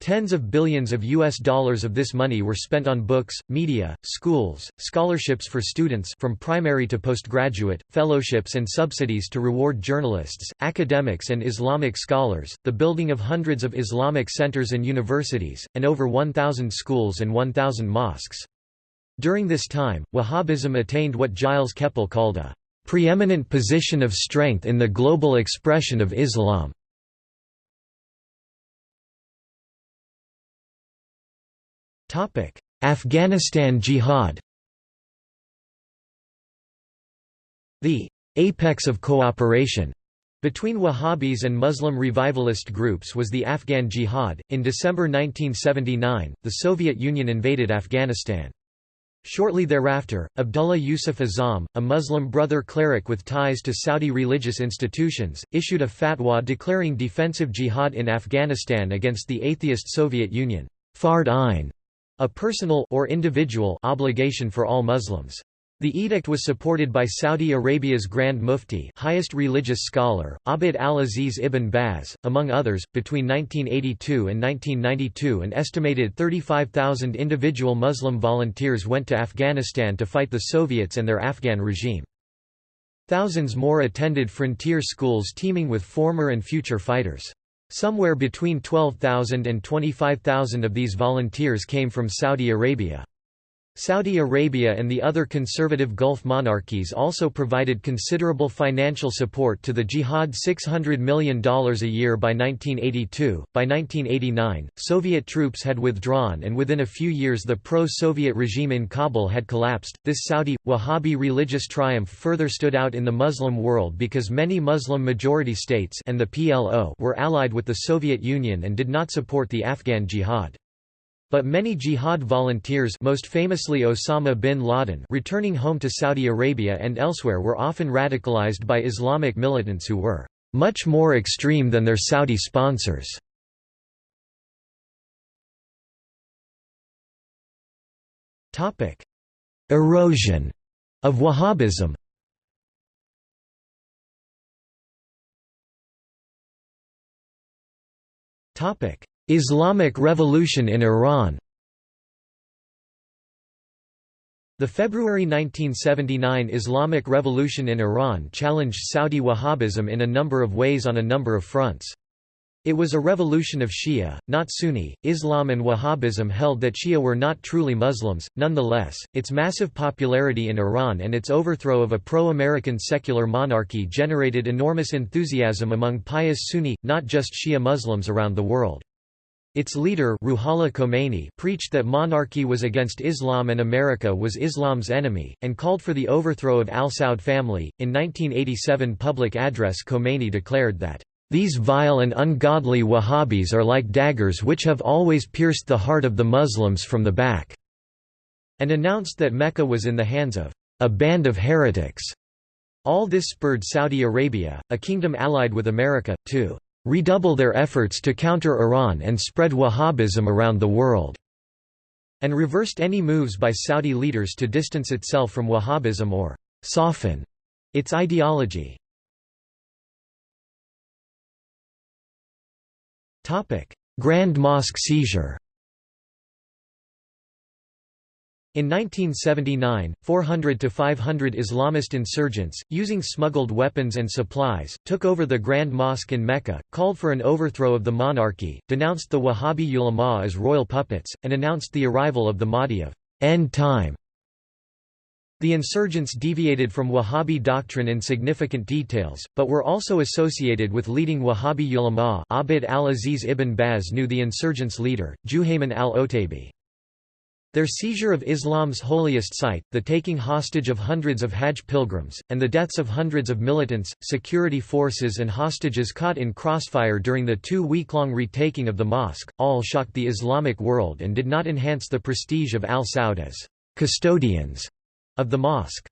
Tens of billions of US dollars of this money were spent on books, media, schools, scholarships for students from primary to postgraduate, fellowships and subsidies to reward journalists, academics and Islamic scholars, the building of hundreds of Islamic centers and universities, and over 1,000 schools and 1,000 mosques. During this time, Wahhabism attained what Gilles Kepel called a preeminent position of strength in the global expression of Islam. Afghanistan Jihad The apex of cooperation between Wahhabis and Muslim revivalist groups was the Afghan Jihad. In December 1979, the Soviet Union invaded Afghanistan. Shortly thereafter, Abdullah Yusuf Azzam, a Muslim brother cleric with ties to Saudi religious institutions, issued a fatwa declaring defensive jihad in Afghanistan against the atheist Soviet Union. Fard a personal or individual obligation for all Muslims. The edict was supported by Saudi Arabia's Grand Mufti highest religious scholar, Abd al-Aziz ibn Baz, among others. Between 1982 and 1992 an estimated 35,000 individual Muslim volunteers went to Afghanistan to fight the Soviets and their Afghan regime. Thousands more attended frontier schools teeming with former and future fighters. Somewhere between 12,000 and 25,000 of these volunteers came from Saudi Arabia. Saudi Arabia and the other conservative Gulf monarchies also provided considerable financial support to the jihad $600 million a year by 1982. By 1989, Soviet troops had withdrawn and within a few years the pro-Soviet regime in Kabul had collapsed. This Saudi Wahhabi religious triumph further stood out in the Muslim world because many Muslim majority states and the PLO were allied with the Soviet Union and did not support the Afghan jihad. But many jihad volunteers most famously Osama bin Laden returning home to Saudi Arabia and elsewhere were often radicalized by Islamic militants who were much more extreme than their Saudi sponsors. Erosion of Wahhabism Islamic Revolution in Iran The February 1979 Islamic Revolution in Iran challenged Saudi Wahhabism in a number of ways on a number of fronts. It was a revolution of Shia, not Sunni. Islam and Wahhabism held that Shia were not truly Muslims. Nonetheless, its massive popularity in Iran and its overthrow of a pro American secular monarchy generated enormous enthusiasm among pious Sunni, not just Shia Muslims around the world. Its leader Ruhollah Khomeini preached that monarchy was against Islam and America was Islam's enemy, and called for the overthrow of al Saud family. In 1987 public address Khomeini declared that, "...these vile and ungodly Wahhabis are like daggers which have always pierced the heart of the Muslims from the back," and announced that Mecca was in the hands of a band of heretics. All this spurred Saudi Arabia, a kingdom allied with America, to redouble their efforts to counter Iran and spread Wahhabism around the world", and reversed any moves by Saudi leaders to distance itself from Wahhabism or «soften» its ideology. Grand Mosque seizure In 1979, 400 to 500 Islamist insurgents, using smuggled weapons and supplies, took over the Grand Mosque in Mecca, called for an overthrow of the monarchy, denounced the Wahhabi ulama as royal puppets, and announced the arrival of the Mahdi of end time. The insurgents deviated from Wahhabi doctrine in significant details, but were also associated with leading Wahhabi ulama Abd al-Aziz ibn Baz knew the insurgents' leader, Juhayman al-Otaibi. Their seizure of Islam's holiest site, the taking hostage of hundreds of Hajj pilgrims, and the deaths of hundreds of militants, security forces and hostages caught in crossfire during the two-week-long retaking of the mosque, all shocked the Islamic world and did not enhance the prestige of al Saud as custodians of the mosque.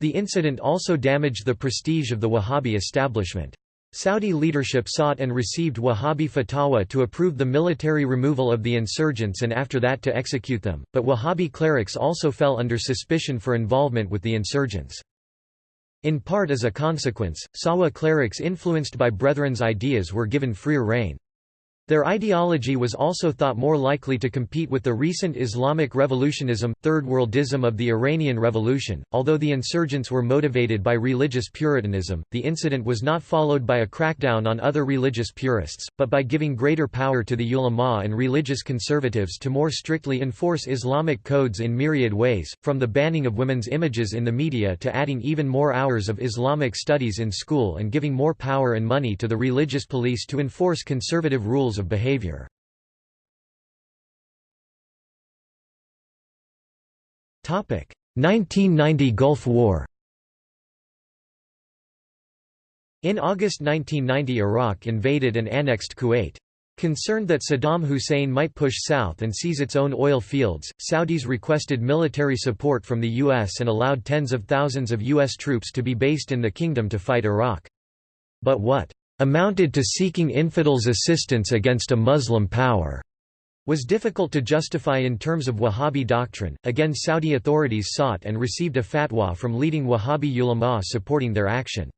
The incident also damaged the prestige of the Wahhabi establishment. Saudi leadership sought and received Wahhabi fatwa to approve the military removal of the insurgents and after that to execute them, but Wahhabi clerics also fell under suspicion for involvement with the insurgents. In part as a consequence, Sahwa clerics influenced by Brethren's ideas were given freer rein. Their ideology was also thought more likely to compete with the recent Islamic revolutionism, Third Worldism of the Iranian Revolution. Although the insurgents were motivated by religious Puritanism, the incident was not followed by a crackdown on other religious purists, but by giving greater power to the ulama and religious conservatives to more strictly enforce Islamic codes in myriad ways, from the banning of women's images in the media to adding even more hours of Islamic studies in school and giving more power and money to the religious police to enforce conservative rules of behavior. Topic: 1990 Gulf War. In August 1990 Iraq invaded and annexed Kuwait. Concerned that Saddam Hussein might push south and seize its own oil fields, Saudis requested military support from the U.S. and allowed tens of thousands of U.S. troops to be based in the kingdom to fight Iraq. But what amounted to seeking infidels' assistance against a Muslim power, was difficult to justify in terms of Wahhabi doctrine. Again, Saudi authorities sought and received a fatwa from leading Wahhabi ulama supporting their action.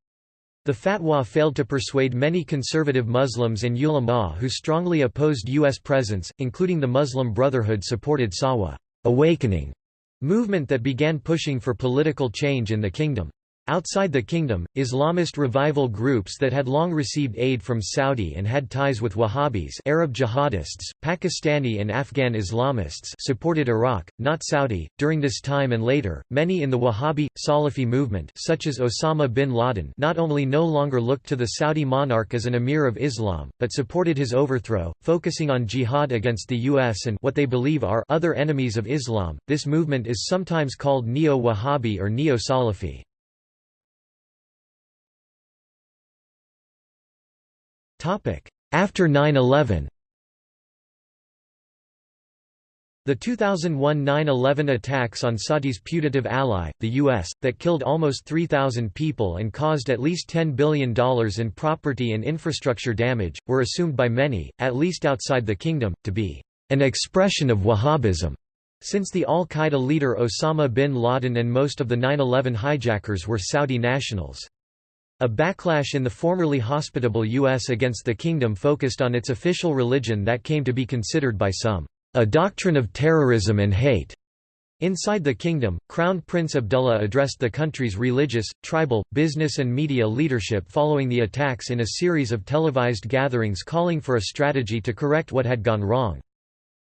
The fatwa failed to persuade many conservative Muslims and ulama who strongly opposed U.S. presence, including the Muslim Brotherhood supported Sahwa awakening movement that began pushing for political change in the kingdom. Outside the kingdom, Islamist revival groups that had long received aid from Saudi and had ties with Wahhabis Arab jihadists, Pakistani and Afghan Islamists supported Iraq, not Saudi. During this time and later, many in the Wahhabi, Salafi movement such as Osama bin Laden not only no longer looked to the Saudi monarch as an emir of Islam, but supported his overthrow, focusing on jihad against the U.S. and what they believe are other enemies of Islam. This movement is sometimes called Neo-Wahhabi or Neo-Salafi. After 9-11 The 2001 9-11 attacks on Saudi's putative ally, the U.S., that killed almost 3,000 people and caused at least $10 billion in property and infrastructure damage, were assumed by many, at least outside the kingdom, to be an expression of Wahhabism, since the al-Qaeda leader Osama bin Laden and most of the 9-11 hijackers were Saudi nationals. A backlash in the formerly hospitable U.S. against the kingdom focused on its official religion that came to be considered by some a doctrine of terrorism and hate. Inside the kingdom, Crown Prince Abdullah addressed the country's religious, tribal, business and media leadership following the attacks in a series of televised gatherings calling for a strategy to correct what had gone wrong.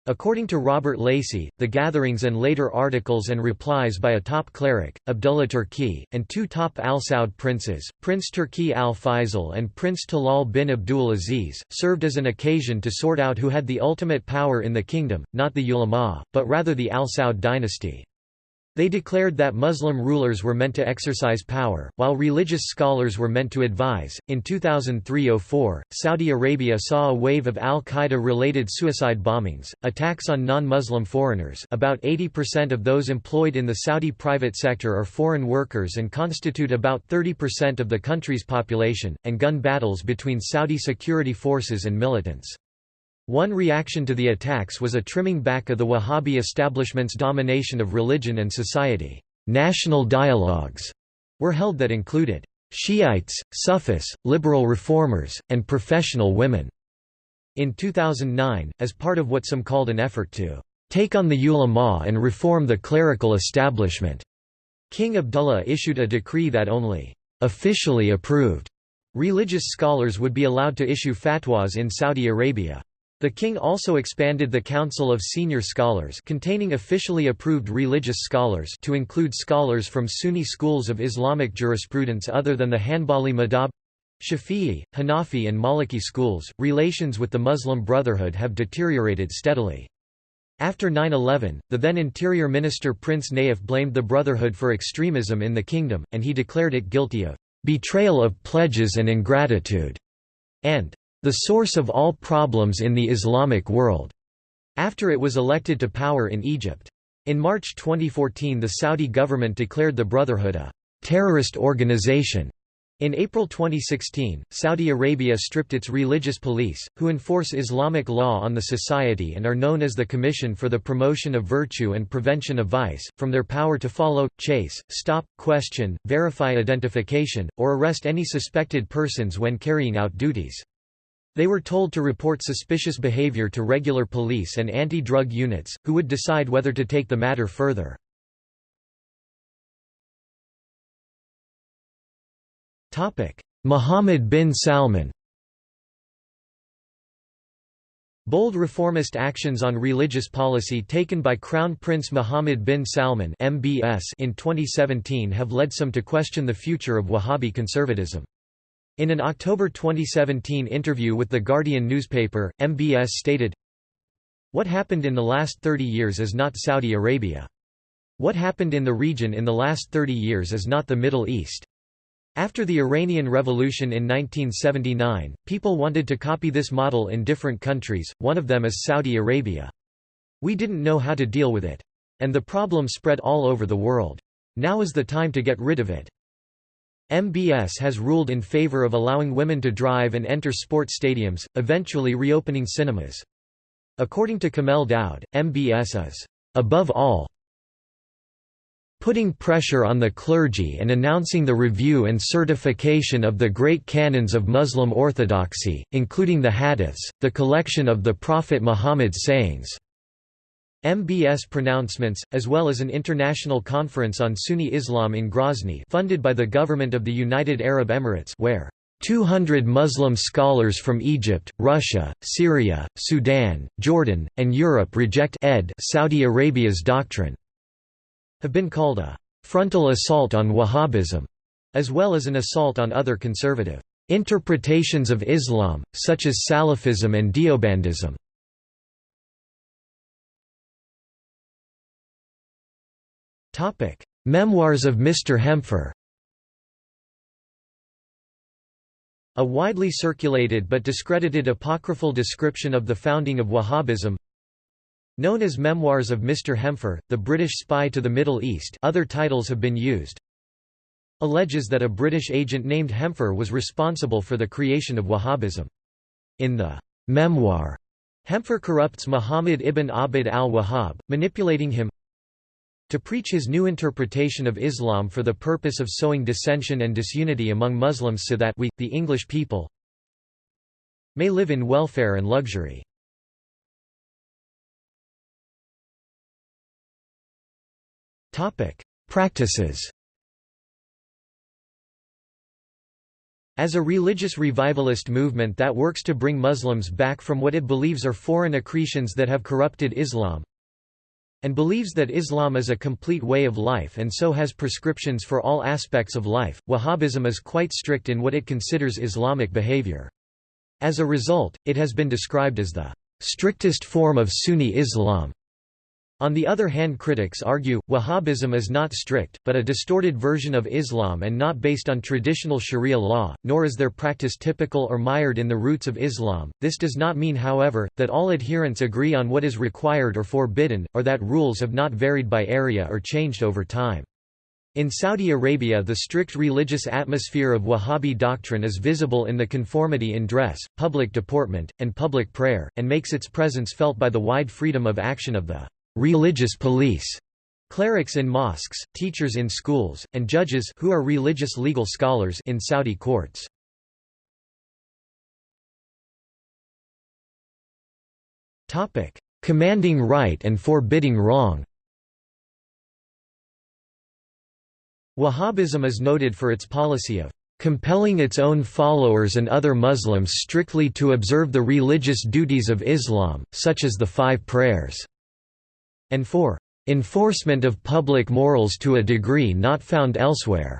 According to Robert Lacey, the gatherings and later articles and replies by a top cleric, Abdullah Turki, and two top Al Saud princes, Prince Turki al Faisal and Prince Talal bin Abdul Aziz, served as an occasion to sort out who had the ultimate power in the kingdom, not the ulama, but rather the Al Saud dynasty. They declared that Muslim rulers were meant to exercise power, while religious scholars were meant to advise. In 2003-04, Saudi Arabia saw a wave of al-Qaeda related suicide bombings, attacks on non-Muslim foreigners. About 80% of those employed in the Saudi private sector are foreign workers and constitute about 30% of the country's population, and gun battles between Saudi security forces and militants. One reaction to the attacks was a trimming back of the Wahhabi establishment's domination of religion and society. National dialogues were held that included Shiites, Sufis, liberal reformers, and professional women. In 2009, as part of what some called an effort to take on the ulama and reform the clerical establishment, King Abdullah issued a decree that only officially approved religious scholars would be allowed to issue fatwas in Saudi Arabia. The king also expanded the Council of Senior Scholars containing officially approved religious scholars to include scholars from Sunni schools of Islamic jurisprudence other than the Hanbali madhab Shafi'i, Hanafi and Maliki schools. Relations with the Muslim Brotherhood have deteriorated steadily. After 9-11, the then Interior Minister Prince Nayef blamed the Brotherhood for extremism in the kingdom, and he declared it guilty of "...betrayal of pledges and ingratitude", and the source of all problems in the Islamic world, after it was elected to power in Egypt. In March 2014 the Saudi government declared the Brotherhood a terrorist organization. In April 2016, Saudi Arabia stripped its religious police, who enforce Islamic law on the society and are known as the Commission for the Promotion of Virtue and Prevention of Vice, from their power to follow, chase, stop, question, verify identification, or arrest any suspected persons when carrying out duties. They were told to report suspicious behavior to regular police and anti-drug units, who would decide whether to take the matter further. Mohammed bin Salman Bold reformist actions on religious policy taken by Crown Prince Mohammed bin Salman MBS in 2017 have led some to question the future of Wahhabi conservatism. In an October 2017 interview with The Guardian newspaper, MBS stated, What happened in the last 30 years is not Saudi Arabia. What happened in the region in the last 30 years is not the Middle East. After the Iranian Revolution in 1979, people wanted to copy this model in different countries, one of them is Saudi Arabia. We didn't know how to deal with it. And the problem spread all over the world. Now is the time to get rid of it. MBS has ruled in favor of allowing women to drive and enter sports stadiums, eventually reopening cinemas. According to Kamel Daoud, MBS is, above all, putting pressure on the clergy and announcing the review and certification of the great canons of Muslim orthodoxy, including the hadiths, the collection of the Prophet Muhammad's sayings. MBS pronouncements, as well as an international conference on Sunni Islam in Grozny funded by the government of the United Arab Emirates where 200 Muslim scholars from Egypt, Russia, Syria, Sudan, Jordan, and Europe reject ed Saudi Arabia's doctrine, have been called a frontal assault on Wahhabism, as well as an assault on other conservative interpretations of Islam, such as Salafism and Deobandism. Topic: Memoirs of Mr. Hempher. A widely circulated but discredited apocryphal description of the founding of Wahhabism Known as Memoirs of Mr. Hempher, the British Spy to the Middle East other titles have been used alleges that a British agent named Hempher was responsible for the creation of Wahhabism. In the memoir, Hempher corrupts Muhammad ibn Abd al-Wahhab, manipulating him to preach his new interpretation of Islam for the purpose of sowing dissension and disunity among Muslims so that we, the English people, may live in welfare and luxury. Practices As a religious revivalist movement that works to bring Muslims back from what it believes are foreign accretions that have corrupted Islam, and believes that Islam is a complete way of life and so has prescriptions for all aspects of life, Wahhabism is quite strict in what it considers Islamic behavior. As a result, it has been described as the strictest form of Sunni Islam. On the other hand critics argue, Wahhabism is not strict, but a distorted version of Islam and not based on traditional sharia law, nor is their practice typical or mired in the roots of Islam. This does not mean however, that all adherents agree on what is required or forbidden, or that rules have not varied by area or changed over time. In Saudi Arabia the strict religious atmosphere of Wahhabi doctrine is visible in the conformity in dress, public deportment, and public prayer, and makes its presence felt by the wide freedom of action of the religious police, clerics in mosques, teachers in schools, and judges who are religious legal scholars in Saudi courts. Topic: Commanding right and forbidding wrong. Wahhabism is noted for its policy of compelling its own followers and other Muslims strictly to observe the religious duties of Islam, such as the five prayers and for enforcement of public morals to a degree not found elsewhere.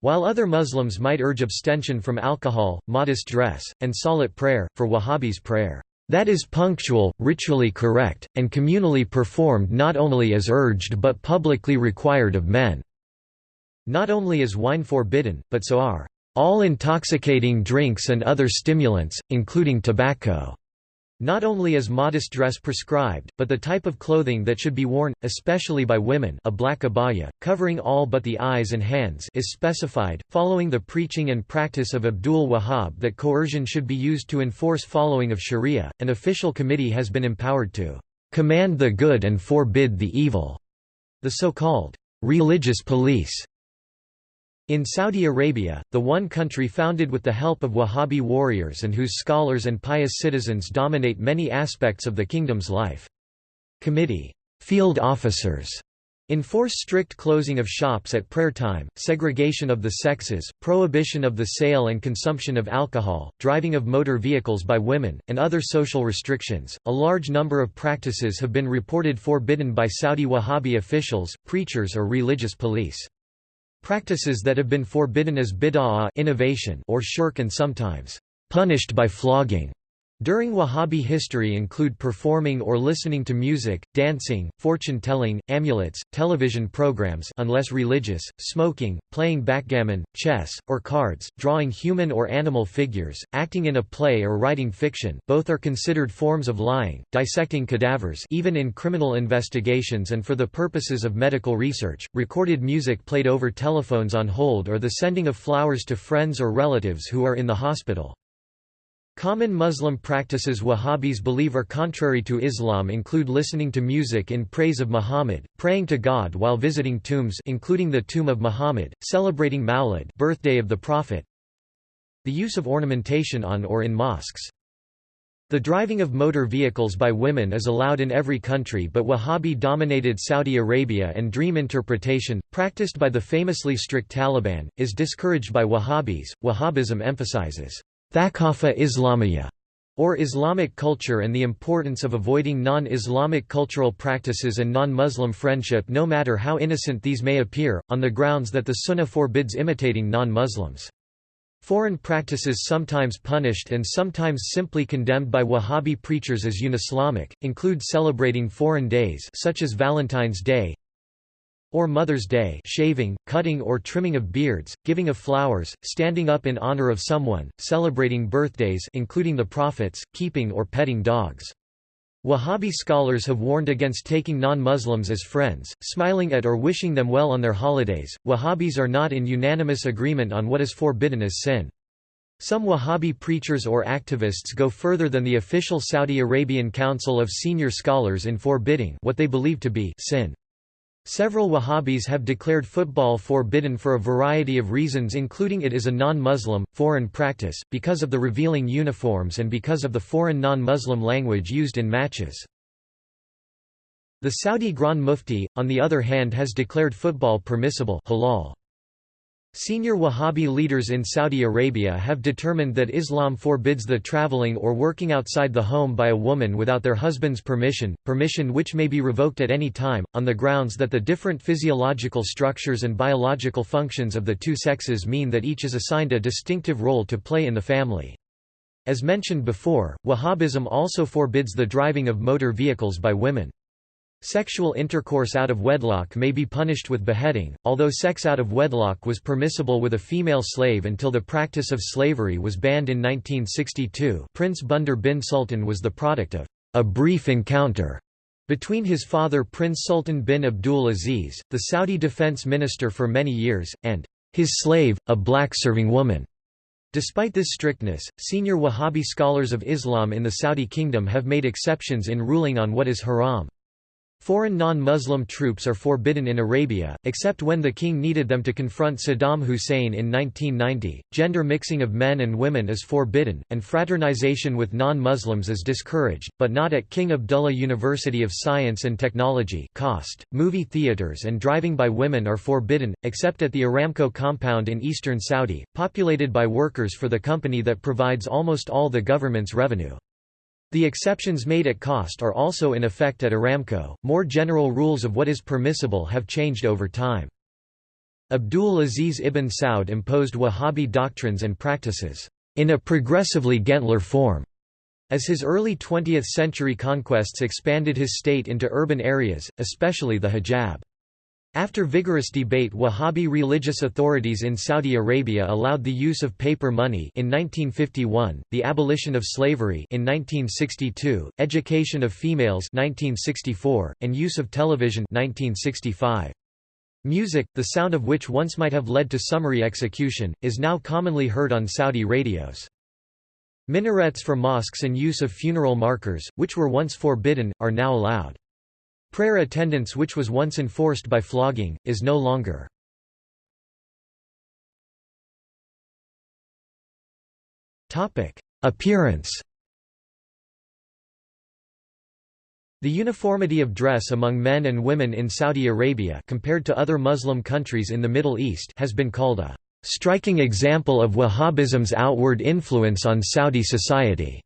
While other Muslims might urge abstention from alcohol, modest dress, and salat prayer, for Wahhabis prayer, that is punctual, ritually correct, and communally performed not only as urged but publicly required of men. Not only is wine forbidden, but so are all intoxicating drinks and other stimulants, including tobacco. Not only is modest dress prescribed, but the type of clothing that should be worn, especially by women a black abaya, covering all but the eyes and hands is specified, following the preaching and practice of Abdul Wahhab that coercion should be used to enforce following of sharia, an official committee has been empowered to "...command the good and forbid the evil", the so-called "...religious police", in Saudi Arabia, the one country founded with the help of Wahhabi warriors and whose scholars and pious citizens dominate many aspects of the kingdom's life. Committee field officers enforce strict closing of shops at prayer time, segregation of the sexes, prohibition of the sale and consumption of alcohol, driving of motor vehicles by women, and other social restrictions. A large number of practices have been reported forbidden by Saudi Wahhabi officials, preachers, or religious police. Practices that have been forbidden as bid'ah innovation or shirk and sometimes punished by flogging during Wahhabi history include performing or listening to music, dancing, fortune-telling, amulets, television programs unless religious, smoking, playing backgammon, chess, or cards, drawing human or animal figures, acting in a play or writing fiction both are considered forms of lying, dissecting cadavers even in criminal investigations and for the purposes of medical research, recorded music played over telephones on hold or the sending of flowers to friends or relatives who are in the hospital. Common Muslim practices Wahhabis believe are contrary to Islam include listening to music in praise of Muhammad, praying to God while visiting tombs including the tomb of Muhammad, celebrating Mawlid birthday of the Prophet, the use of ornamentation on or in mosques. The driving of motor vehicles by women is allowed in every country but Wahhabi-dominated Saudi Arabia and dream interpretation, practiced by the famously strict Taliban, is discouraged by Wahhabis. Wahhabism emphasizes Thaqafa Islamiyya, or Islamic culture and the importance of avoiding non-Islamic cultural practices and non-Muslim friendship no matter how innocent these may appear, on the grounds that the Sunnah forbids imitating non-Muslims. Foreign practices sometimes punished and sometimes simply condemned by Wahhabi preachers as un-Islamic, include celebrating foreign days such as Valentine's Day, or Mother's Day shaving, cutting or trimming of beards, giving of flowers, standing up in honor of someone, celebrating birthdays including the prophets, keeping or petting dogs. Wahhabi scholars have warned against taking non-Muslims as friends, smiling at or wishing them well on their holidays. Wahhabis are not in unanimous agreement on what is forbidden as sin. Some Wahhabi preachers or activists go further than the official Saudi Arabian Council of Senior Scholars in forbidding what they believe to be sin. Several Wahhabis have declared football forbidden for a variety of reasons including it is a non-Muslim, foreign practice, because of the revealing uniforms and because of the foreign non-Muslim language used in matches. The Saudi Grand Mufti, on the other hand has declared football permissible halal. Senior Wahhabi leaders in Saudi Arabia have determined that Islam forbids the traveling or working outside the home by a woman without their husband's permission, permission which may be revoked at any time, on the grounds that the different physiological structures and biological functions of the two sexes mean that each is assigned a distinctive role to play in the family. As mentioned before, Wahhabism also forbids the driving of motor vehicles by women. Sexual intercourse out of wedlock may be punished with beheading, although sex out of wedlock was permissible with a female slave until the practice of slavery was banned in 1962 Prince Bandar bin Sultan was the product of a brief encounter between his father Prince Sultan bin Abdul Aziz, the Saudi defense minister for many years, and his slave, a black serving woman. Despite this strictness, senior Wahhabi scholars of Islam in the Saudi kingdom have made exceptions in ruling on what is haram. Foreign non-Muslim troops are forbidden in Arabia, except when the king needed them to confront Saddam Hussein in 1990. Gender mixing of men and women is forbidden, and fraternization with non-Muslims is discouraged, but not at King Abdullah University of Science and Technology KAUST. Movie theaters and driving by women are forbidden, except at the Aramco compound in eastern Saudi, populated by workers for the company that provides almost all the government's revenue. The exceptions made at KAUST are also in effect at Aramco. More general rules of what is permissible have changed over time. Abdul Aziz ibn Saud imposed Wahhabi doctrines and practices in a progressively gentler form. As his early 20th-century conquests expanded his state into urban areas, especially the Hejaz. After vigorous debate Wahhabi religious authorities in Saudi Arabia allowed the use of paper money in 1951, the abolition of slavery in 1962, education of females 1964, and use of television 1965. Music, the sound of which once might have led to summary execution, is now commonly heard on Saudi radios. Minarets for mosques and use of funeral markers, which were once forbidden, are now allowed. Prayer attendance which was once enforced by flogging, is no longer. Appearance The uniformity of dress among men and women in Saudi Arabia compared to other Muslim countries in the Middle East has been called a striking example of Wahhabism's outward influence on Saudi society,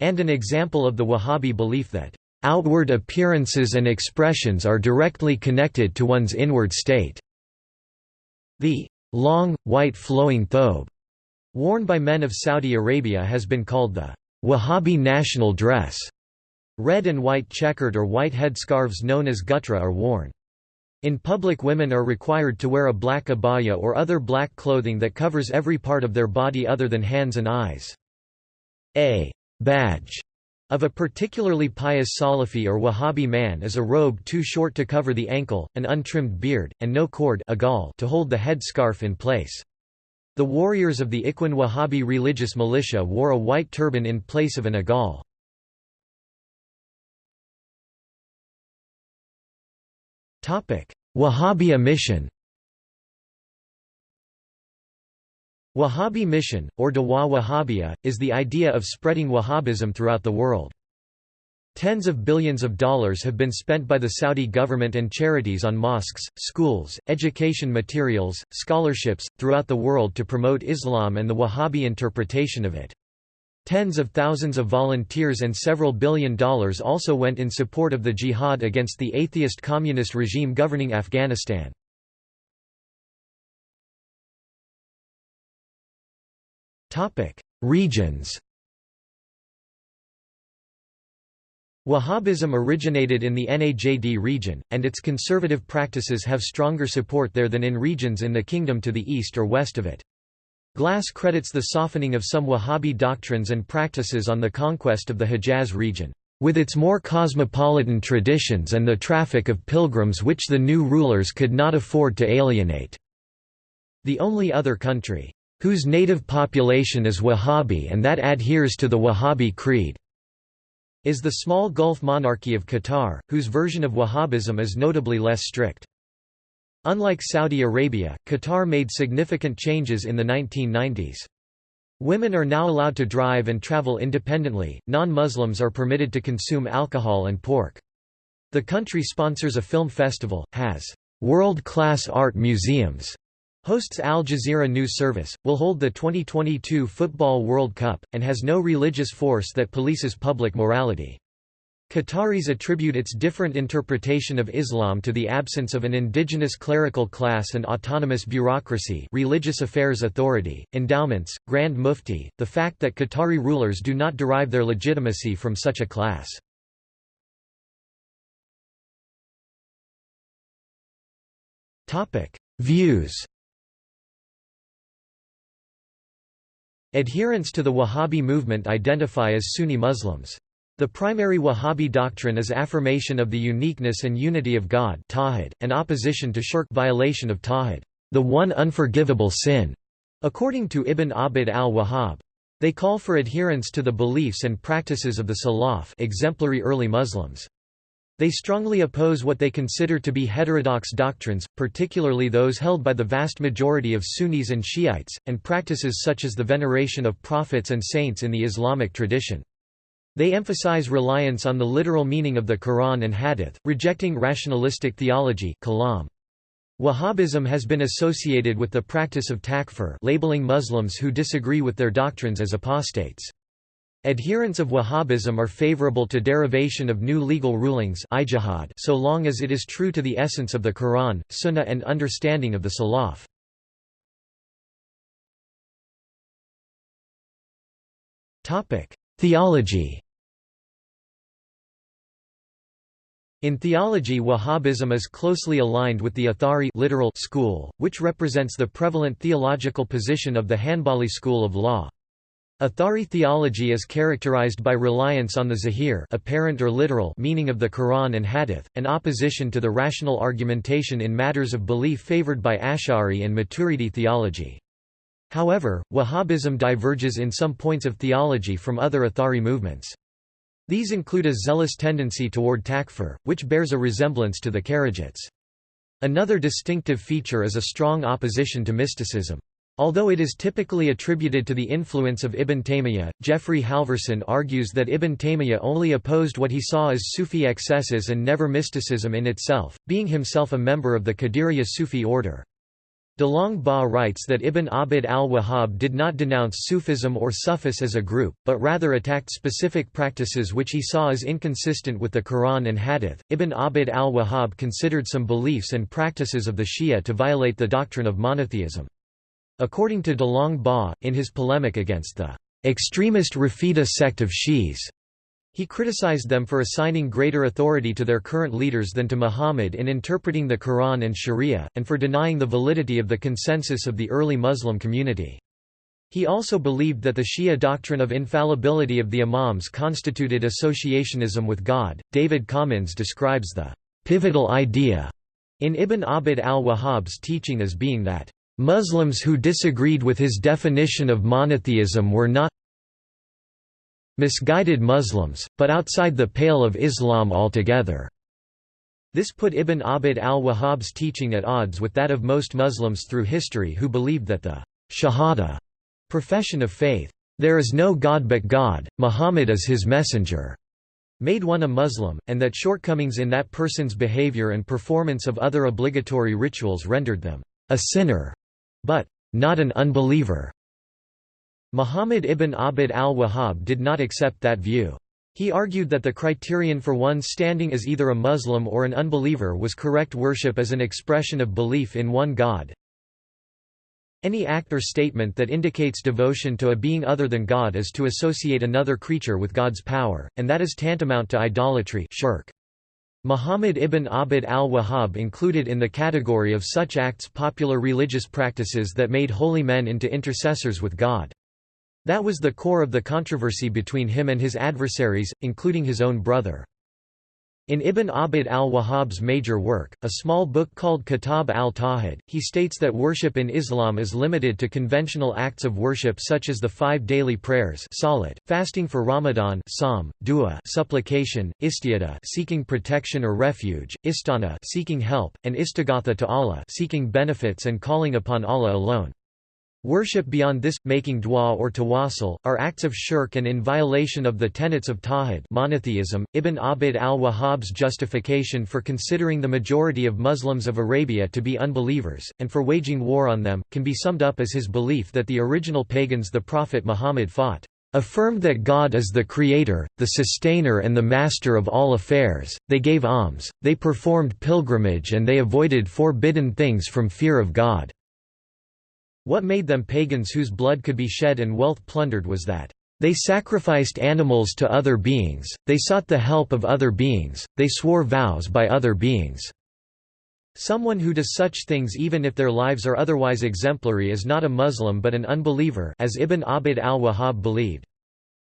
and an example of the Wahhabi belief that Outward appearances and expressions are directly connected to one's inward state. The long, white flowing thobe worn by men of Saudi Arabia has been called the Wahhabi national dress. Red and white checkered or white headscarves known as gutra are worn. In public women are required to wear a black abaya or other black clothing that covers every part of their body other than hands and eyes. A badge of a particularly pious Salafi or Wahhabi man is a robe too short to cover the ankle, an untrimmed beard, and no cord to hold the head scarf in place. The warriors of the Ikhwan Wahhabi religious militia wore a white turban in place of an agal. Wahhabi mission Wahhabi mission, or Dawa Wahhabiyya, is the idea of spreading Wahhabism throughout the world. Tens of billions of dollars have been spent by the Saudi government and charities on mosques, schools, education materials, scholarships, throughout the world to promote Islam and the Wahhabi interpretation of it. Tens of thousands of volunteers and several billion dollars also went in support of the jihad against the atheist communist regime governing Afghanistan. Regions Wahhabism originated in the Najd region, and its conservative practices have stronger support there than in regions in the kingdom to the east or west of it. Glassé credits the softening of some Wahhabi doctrines and practices on the conquest of the Hejaz region. with its more cosmopolitan traditions and the traffic of pilgrims which the new rulers could not afford to alienate. The only other country, whose native population is Wahhabi and that adheres to the Wahhabi creed, is the small Gulf monarchy of Qatar, whose version of Wahhabism is notably less strict. Unlike Saudi Arabia, Qatar made significant changes in the 1990s. Women are now allowed to drive and travel independently, non-Muslims are permitted to consume alcohol and pork. The country sponsors a film festival, has world-class art museums, hosts Al Jazeera News Service, will hold the 2022 Football World Cup, and has no religious force that polices public morality. Qataris attribute its different interpretation of Islam to the absence of an indigenous clerical class and autonomous bureaucracy religious affairs authority, endowments, grand mufti, the fact that Qatari rulers do not derive their legitimacy from such a class. Views Adherents to the Wahhabi movement identify as Sunni Muslims. The primary Wahhabi doctrine is affirmation of the uniqueness and unity of God and opposition to shirk violation of tawhid, the one unforgivable sin, according to Ibn Abd al-Wahhab. They call for adherence to the beliefs and practices of the Salaf exemplary early Muslims. They strongly oppose what they consider to be heterodox doctrines, particularly those held by the vast majority of Sunnis and Shiites, and practices such as the veneration of prophets and saints in the Islamic tradition. They emphasize reliance on the literal meaning of the Quran and Hadith, rejecting rationalistic theology kalam. Wahhabism has been associated with the practice of takfir labeling Muslims who disagree with their doctrines as apostates. Adherents of Wahhabism are favorable to derivation of new legal rulings so long as it is true to the essence of the Quran, Sunnah and understanding of the Salaf. Theology In theology Wahhabism is closely aligned with the Athari literal school, which represents the prevalent theological position of the Hanbali school of law. Athari theology is characterized by reliance on the zahir apparent or literal meaning of the Quran and Hadith, and opposition to the rational argumentation in matters of belief favored by Ash'ari and Maturidi theology. However, Wahhabism diverges in some points of theology from other Athari movements. These include a zealous tendency toward takfir, which bears a resemblance to the Kharijites. Another distinctive feature is a strong opposition to mysticism. Although it is typically attributed to the influence of Ibn Taymiyyah, Jeffrey Halverson argues that Ibn Taymiyyah only opposed what he saw as Sufi excesses and never mysticism in itself, being himself a member of the Qadiriyya Sufi order. DeLong-Bas writes that Ibn Abd al-Wahhab did not denounce Sufism or Sufis as a group, but rather attacked specific practices which he saw as inconsistent with the Quran and Hadith. Ibn Abd al-Wahhab considered some beliefs and practices of the Shia to violate the doctrine of monotheism. According to DeLong-Bas, in his polemic against the extremist Rafida sect of Shi'is, he criticized them for assigning greater authority to their current leaders than to Muhammad in interpreting the Quran and Sharia, and for denying the validity of the consensus of the early Muslim community. He also believed that the Shia doctrine of infallibility of the Imams constituted associationism with God. David Commins describes the pivotal idea in Ibn Abd al-Wahhab's teaching as being that Muslims who disagreed with his definition of monotheism were not misguided Muslims, but outside the pale of Islam altogether. This put Ibn Abd al-Wahhab's teaching at odds with that of most Muslims through history who believed that the shahada profession of faith, there is no God but God, Muhammad is his messenger, made one a Muslim, and that shortcomings in that person's behavior and performance of other obligatory rituals rendered them a sinner, but not an unbeliever. Muhammad ibn Abd al-Wahhab did not accept that view. He argued that the criterion for one's standing as either a Muslim or an unbeliever was correct worship as an expression of belief in one God. Any act or statement that indicates devotion to a being other than God is to associate another creature with God's power, and that is tantamount to idolatry shirk. Muhammad ibn Abd al-Wahhab included in the category of such acts popular religious practices that made holy men into intercessors with God. That was the core of the controversy between him and his adversaries, including his own brother. In Ibn Abd al-Wahhab's major work, a small book called Kitab al-Tawhid, he states that worship in Islam is limited to conventional acts of worship such as the five daily prayers salat, fasting for Ramadan sawm, dua supplication, istiada seeking protection or refuge, istana seeking help, and istighatha to Allah seeking benefits and calling upon Allah alone. Worship beyond this, making dua or tawassul, are acts of shirk and in violation of the tenets of tawhid monotheism. Ibn Abd al-Wahhab's justification for considering the majority of Muslims of Arabia to be unbelievers, and for waging war on them, can be summed up as his belief that the original pagans the Prophet Muhammad fought affirmed that God is the creator, the sustainer and the master of all affairs, they gave alms, they performed pilgrimage and they avoided forbidden things from fear of God. What made them pagans whose blood could be shed and wealth plundered was that they sacrificed animals to other beings, they sought the help of other beings, they swore vows by other beings. Someone who does such things even if their lives are otherwise exemplary is not a Muslim but an unbeliever as Ibn Abd al-Wahhab believed.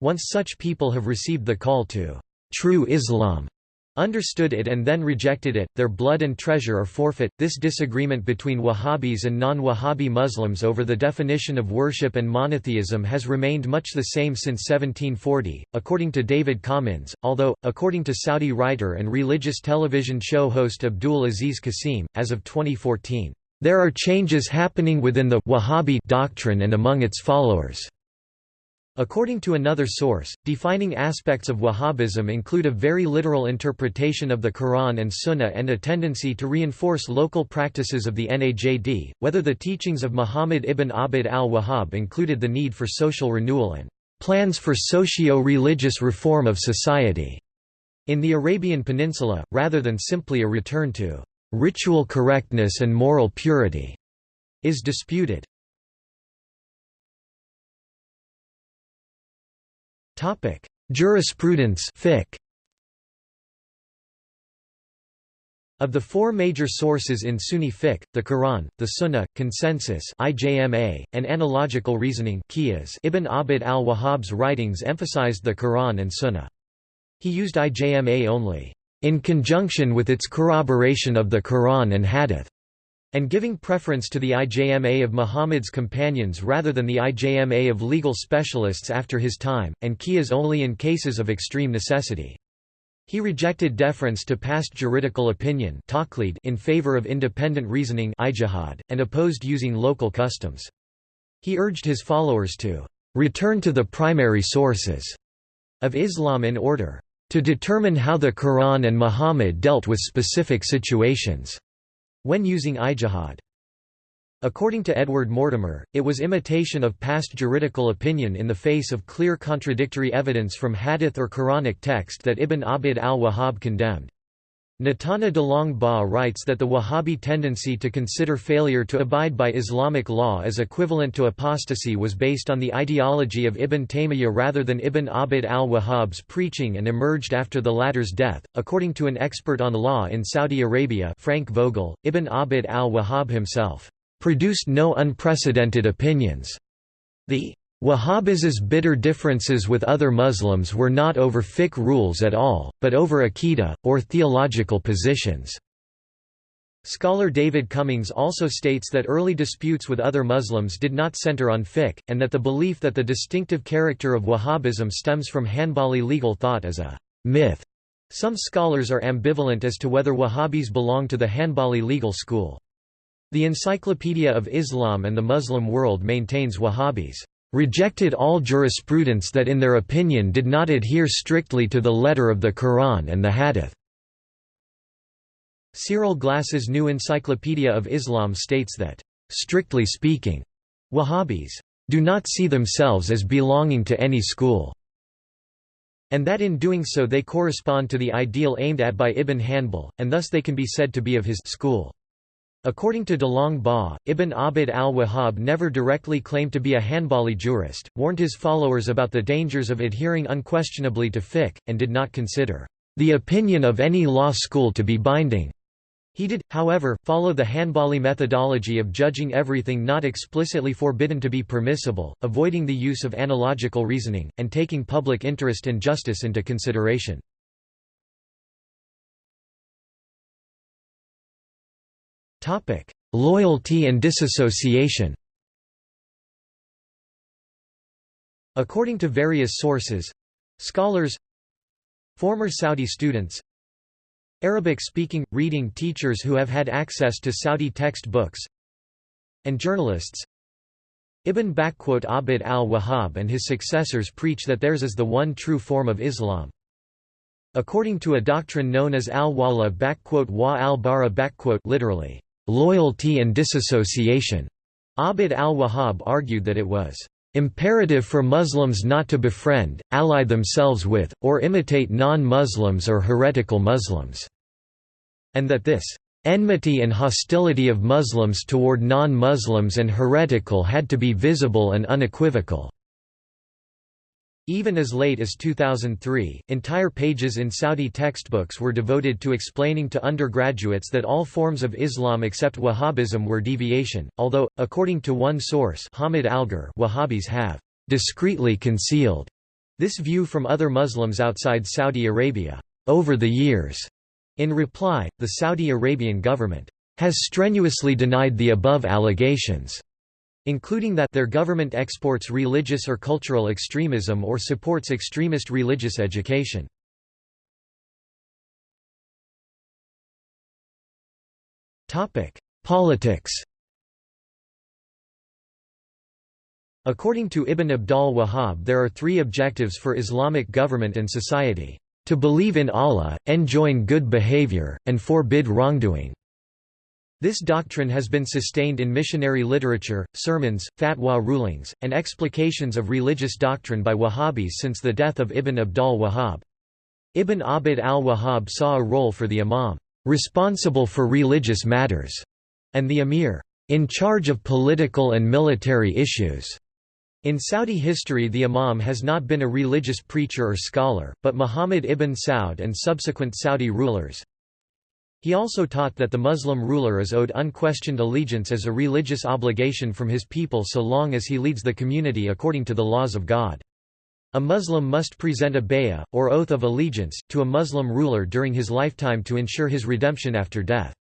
Once such people have received the call to true Islam, understood it and then rejected it, their blood and treasure are forfeit. This disagreement between Wahhabis and non Wahhabi Muslims over the definition of worship and monotheism has remained much the same since 1740, according to David Commins, although, according to Saudi writer and religious television show host Abdul Aziz Qasim, as of 2014, there are changes happening within the Wahhabi doctrine and among its followers. According to another source, defining aspects of Wahhabism include a very literal interpretation of the Quran and Sunnah and a tendency to reinforce local practices of the Najd, whether the teachings of Muhammad ibn Abd al-Wahhab included the need for social renewal and plans for socio-religious reform of society in the Arabian Peninsula, rather than simply a return to ritual correctness and moral purity, is disputed. Topic: Jurisprudence fiqh. Of the four major sources in Sunni fiqh, the Quran, the Sunnah, consensus (IJMA), and analogical reasoning (qiyas), Ibn Abd al-Wahhab's writings emphasized the Quran and Sunnah. He used IJMA only in conjunction with its corroboration of the Quran and Hadith and giving preference to the IJMA of Muhammad's companions rather than the IJMA of legal specialists after his time, and qiyas only in cases of extreme necessity. He rejected deference to past juridical opinion in favor of independent reasoning and opposed using local customs. He urged his followers to return to the primary sources of Islam in order to determine how the Quran and Muhammad dealt with specific situations when using ijtihad. According to Edward Mortimer, it was imitation of past juridical opinion in the face of clear contradictory evidence from hadith or Quranic text that Ibn Abd al-Wahhab condemned. Natana DeLong-Bas writes that the Wahhabi tendency to consider failure to abide by Islamic law as equivalent to apostasy was based on the ideology of Ibn Taymiyyah rather than Ibn Abd al-Wahhab's preaching and emerged after the latter's death. According to an expert on law in Saudi Arabia, Frank Vogel, Ibn Abd al-Wahhab himself produced no unprecedented opinions. The Wahhabism's bitter differences with other Muslims were not over fiqh rules at all, but over aqidah, or theological positions. Scholar David Commins also states that early disputes with other Muslims did not center on fiqh, and that the belief that the distinctive character of Wahhabism stems from Hanbali legal thought is a myth. Some scholars are ambivalent as to whether Wahhabis belong to the Hanbali legal school. The Encyclopedia of Islam and the Muslim World maintains Wahhabis rejected all jurisprudence that in their opinion did not adhere strictly to the letter of the Quran and the Hadith. Cyril Glassé's New Encyclopedia of Islam states that, strictly speaking, Wahhabis do not see themselves as belonging to any school, and that in doing so they correspond to the ideal aimed at by Ibn Hanbal, and thus they can be said to be of his school. According to DeLong-Bas, Ibn Abd al-Wahhab never directly claimed to be a Hanbali jurist, warned his followers about the dangers of adhering unquestionably to fiqh, and did not consider the opinion of any law school to be binding. He did, however, follow the Hanbali methodology of judging everything not explicitly forbidden to be permissible, avoiding the use of analogical reasoning, and taking public interest and justice into consideration. Loyalty and disassociation According to various sources scholars, former Saudi students, Arabic-speaking, reading teachers who have had access to Saudi textbooks, and journalists, Ibn Abd al-Wahhab and his successors preach that theirs is the one true form of Islam. According to a doctrine known as al-wala wa al-bara literally, loyalty and disassociation. Abd al-Wahhab argued that it was imperative for Muslims not to befriend, ally themselves with, or imitate non-Muslims or heretical Muslims, and that this enmity and hostility of Muslims toward non-Muslims and heretical had to be visible and unequivocal. Even as late as 2003, entire pages in Saudi textbooks were devoted to explaining to undergraduates that all forms of Islam except Wahhabism were deviation, although, according to one source Hamid Algar Wahhabis have discreetly concealed this view from other Muslims outside Saudi Arabia. Over the years, in reply, the Saudi Arabian government has strenuously denied the above allegations including that their government exports religious or cultural extremism or supports extremist religious education. Politics According to Ibn Abdal Wahhab there are three objectives for Islamic government and society, to believe in Allah, enjoin good behavior, and forbid wrongdoing. This doctrine has been sustained in missionary literature, sermons, fatwa rulings, and explications of religious doctrine by Wahhabis since the death of Ibn Abdal Wahhab. Ibn Abd al-Wahhab saw a role for the imam, responsible for religious matters, and the emir, in charge of political and military issues. In Saudi history the imam has not been a religious preacher or scholar, but Muhammad ibn Saud and subsequent Saudi rulers, he also taught that the Muslim ruler is owed unquestioned allegiance as a religious obligation from his people so long as he leads the community according to the laws of God. A Muslim must present a bay'ah, or oath of allegiance, to a Muslim ruler during his lifetime to ensure his redemption after death.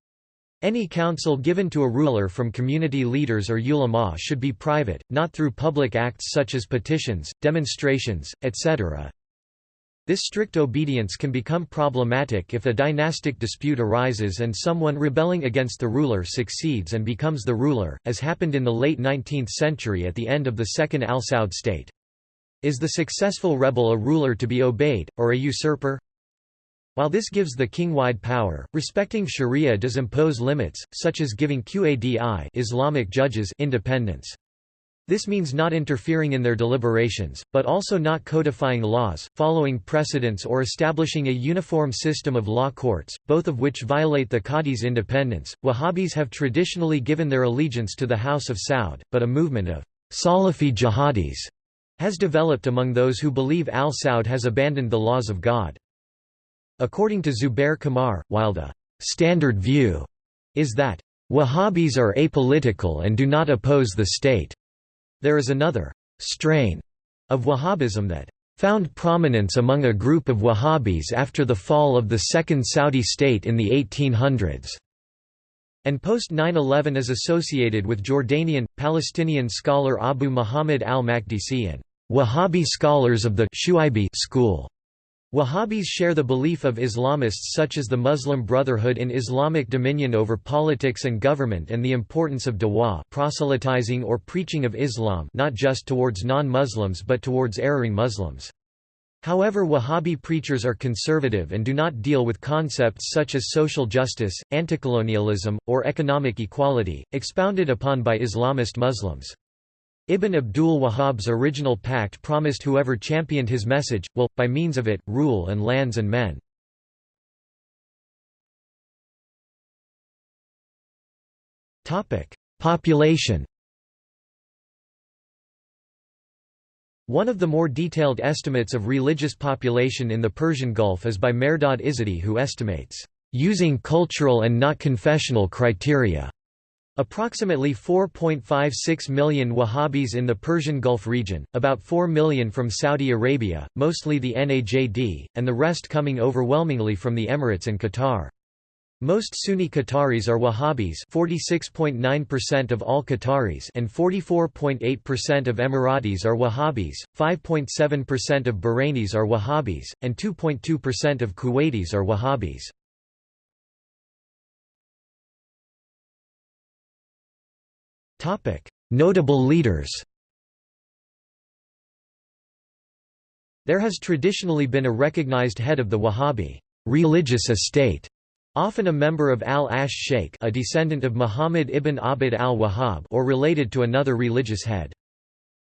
Any counsel given to a ruler from community leaders or ulama should be private, not through public acts such as petitions, demonstrations, etc. This strict obedience can become problematic if a dynastic dispute arises and someone rebelling against the ruler succeeds and becomes the ruler, as happened in the late 19th century at the end of the Second Al Saud state. Is the successful rebel a ruler to be obeyed, or a usurper? While this gives the king wide power, respecting sharia does impose limits, such as giving Qadi Islamic judges independence. This means not interfering in their deliberations, but also not codifying laws, following precedents or establishing a uniform system of law courts, both of which violate the Qadi's independence. Wahhabis have traditionally given their allegiance to the House of Saud, but a movement of Salafi jihadis has developed among those who believe al Saud has abandoned the laws of God. According to Zubair Qamar, while the standard view is that Wahhabis are apolitical and do not oppose the state. There is another strain of Wahhabism that found prominence among a group of Wahhabis after the fall of the Second Saudi state in the 1800s, and post 9-11 is associated with Jordanian, Palestinian scholar Abu Muhammad al-Makdisi and Wahhabi scholars of the school. Wahhabis share the belief of Islamists such as the Muslim Brotherhood in Islamic dominion over politics and government and the importance of dawah proselytizing or preaching of Islam not just towards non-Muslims but towards erring Muslims. However Wahhabi preachers are conservative and do not deal with concepts such as social justice, anticolonialism, or economic equality, expounded upon by Islamist Muslims. Ibn Abdul Wahhab's original pact promised whoever championed his message, will, by means of it, rule and lands and men. Population One of the more detailed estimates of religious population in the Persian Gulf is by Mehrdad Izady who estimates using cultural and not confessional criteria. Approximately 4.56 million Wahhabis in the Persian Gulf region, about 4 million from Saudi Arabia, mostly the Najd, and the rest coming overwhelmingly from the Emirates and Qatar. Most Sunni Qataris are Wahhabis 46.9% of all Qataris and 44.8% of Emiratis are Wahhabis, 5.7% of Bahrainis are Wahhabis, and 2.2% of Kuwaitis are Wahhabis. Notable leaders There has traditionally been a recognized head of the Wahhabi religious estate often a member of al-Ash Sheikh a descendant of Muhammad ibn Abd al-Wahhab or related to another religious head.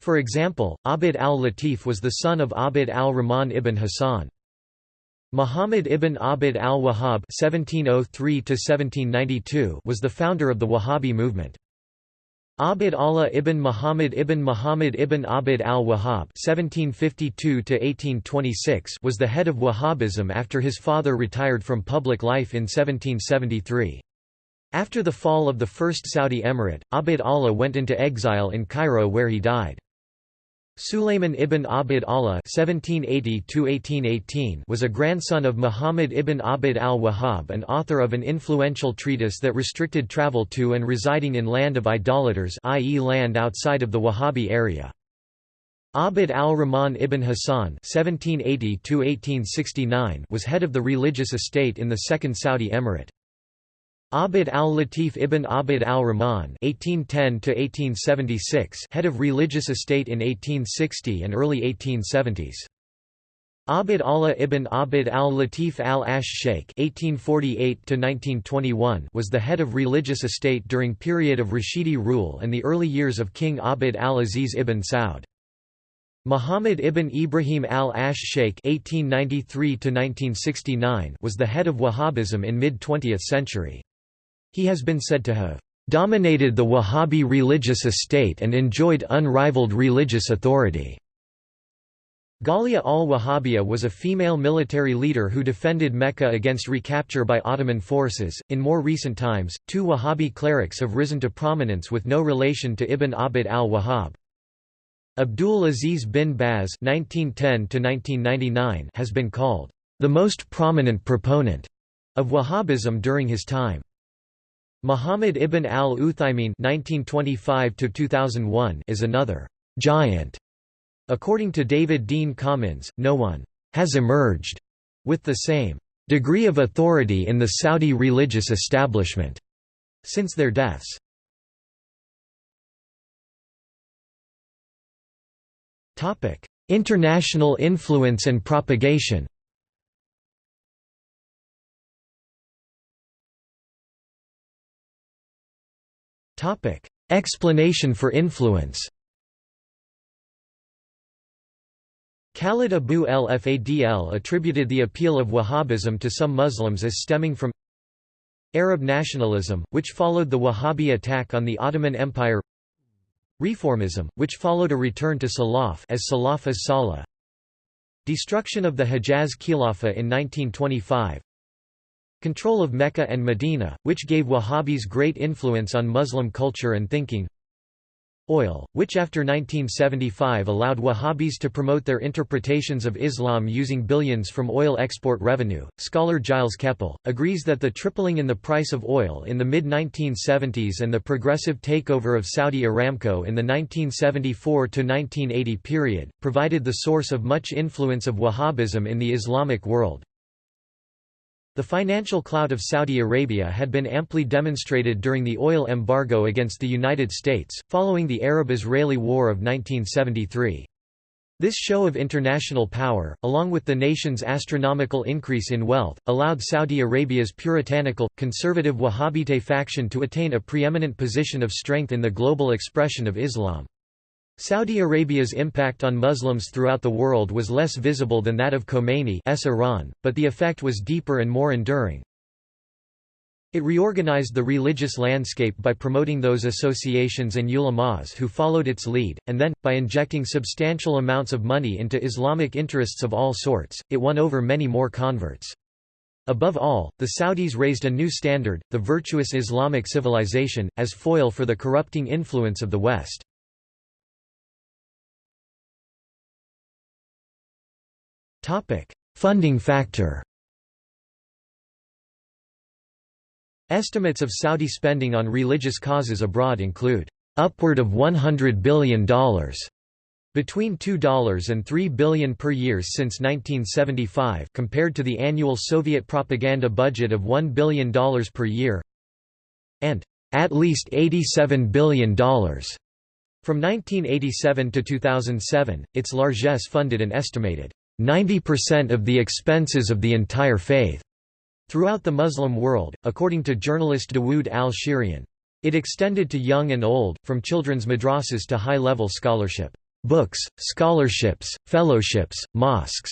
For example, Abd al-Latif was the son of Abd al-Rahman ibn Hassan. Muhammad ibn Abd al-Wahhab oh was the founder of the Wahhabi movement. Abd Allah ibn Muhammad ibn Muhammad ibn Abd al-Wahhab was the head of Wahhabism after his father retired from public life in 1773. After the fall of the First Saudi Emirate, Abd Allah went into exile in Cairo where he died. Sulayman ibn Abd Allah was a grandson of Muhammad ibn Abd al-Wahhab and author of an influential treatise that restricted travel to and residing in land of idolaters i.e. land outside of the Wahhabi area. Abd al-Rahman ibn Hassan was head of the religious estate in the Second Saudi Emirate. Abd al-Latif ibn Abd al-Rahman head of religious estate in 1860 and early 1870s. Abd Allah ibn Abd al-Latif al-Ash Sheikh was the head of religious estate during period of Rashidi rule and the early years of King Abd al-Aziz ibn Saud. Muhammad ibn Ibrahim al-Ash Sheikh was the head of Wahhabism in mid-20th century. He has been said to have dominated the Wahhabi religious estate and enjoyed unrivaled religious authority. Ghalia al-Wahhabiyya was a female military leader who defended Mecca against recapture by Ottoman forces. In more recent times, two Wahhabi clerics have risen to prominence with no relation to Ibn Abd al-Wahhab. Abdul Aziz bin Baz (1910–1999) has been called the most prominent proponent of Wahhabism during his time. Muhammad ibn al-Uthaymin is another giant. According to David Dean Commins, no one has emerged with the same degree of authority in the Saudi religious establishment since their deaths. International influence and propagation Explanation for influence Khalid Abu el-Fadl attributed the appeal of Wahhabism to some Muslims as stemming from Arab nationalism, which followed the Wahhabi attack on the Ottoman Empire Reformism, which followed a return to Salaf as Salaf as Salah Destruction of the Hejaz Khilafah in 1925 Control of Mecca and Medina, which gave Wahhabis great influence on Muslim culture and thinking Oil, which after 1975 allowed Wahhabis to promote their interpretations of Islam using billions from oil export revenue. Scholar Gilles Kepel agrees that the tripling in the price of oil in the mid 1970s and the progressive takeover of Saudi Aramco in the 1974 to 1980 period provided the source of much influence of Wahhabism in the Islamic world. The financial clout of Saudi Arabia had been amply demonstrated during the oil embargo against the United States, following the Arab-Israeli War of 1973. This show of international power, along with the nation's astronomical increase in wealth, allowed Saudi Arabia's puritanical, conservative Wahhabite faction to attain a preeminent position of strength in the global expression of Islam. Saudi Arabia's impact on Muslims throughout the world was less visible than that of Khomeini's Iran, but the effect was deeper and more enduring. It reorganized the religious landscape by promoting those associations and ulamas who followed its lead, and then, by injecting substantial amounts of money into Islamic interests of all sorts, it won over many more converts. Above all, the Saudis raised a new standard, the virtuous Islamic civilization, as foil for the corrupting influence of the West. Funding factor Estimates of Saudi spending on religious causes abroad include, "...upward of $100 billion. Between $2 and $3 billion per year since 1975 compared to the annual Soviet propaganda budget of $1 billion per year and at least $87 billion. From 1987 to 2007, its largesse funded an estimated 90% of the expenses of the entire faith throughout the Muslim world, according to journalist Dawood al-Shirian. It extended to young and old, from children's madrasas to high-level scholarship books, scholarships, fellowships, mosques.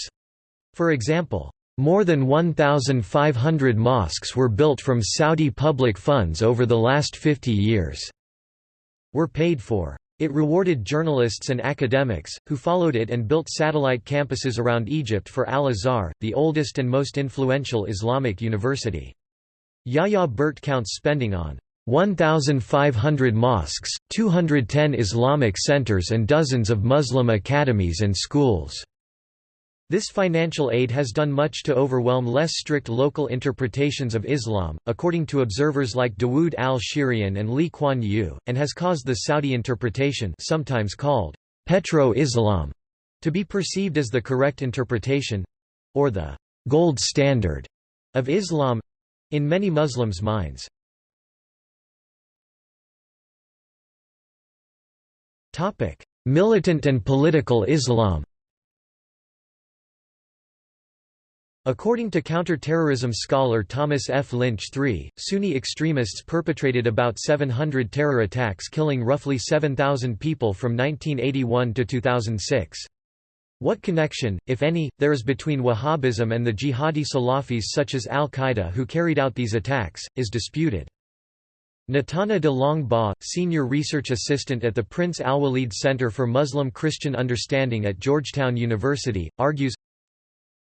For example, more than 1,500 mosques were built from Saudi public funds over the last 50 years. Were paid for. It rewarded journalists and academics, who followed it and built satellite campuses around Egypt for Al-Azhar, the oldest and most influential Islamic university. Yahya Birt counts spending on 1,500 mosques, 210 Islamic centers and dozens of Muslim academies and schools. This financial aid has done much to overwhelm less strict local interpretations of Islam, according to observers like Dawood al-Shirian and Lee Kuan Yew, and has caused the Saudi interpretation sometimes called petro-Islam to be perceived as the correct interpretation—or the «gold standard» of Islam—in many Muslims' minds. Militant and political Islam According to counter-terrorism scholar Thomas F. Lynch III, Sunni extremists perpetrated about 700 terror attacks killing roughly 7,000 people from 1981 to 2006. What connection, if any, there is between Wahhabism and the jihadi Salafis such as al-Qaeda who carried out these attacks, is disputed. Natana DeLong-Bas, senior research assistant at the Prince Al-Walid Center for Muslim-Christian Understanding at Georgetown University, argues,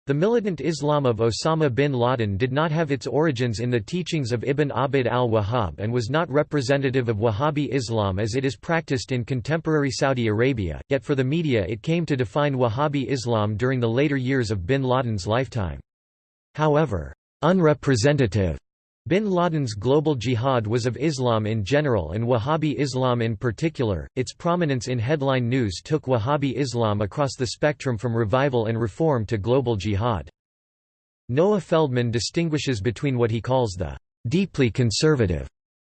the militant Islam of Osama bin Laden did not have its origins in the teachings of Ibn Abd al-Wahhab and was not representative of Wahhabi Islam as it is practiced in contemporary Saudi Arabia, yet for the media it came to define Wahhabi Islam during the later years of bin Laden's lifetime. However, unrepresentative Bin Laden's global jihad was of Islam in general and Wahhabi Islam in particular. Its prominence in headline news took Wahhabi Islam across the spectrum from revival and reform to global jihad. Noah Feldman distinguishes between what he calls the deeply conservative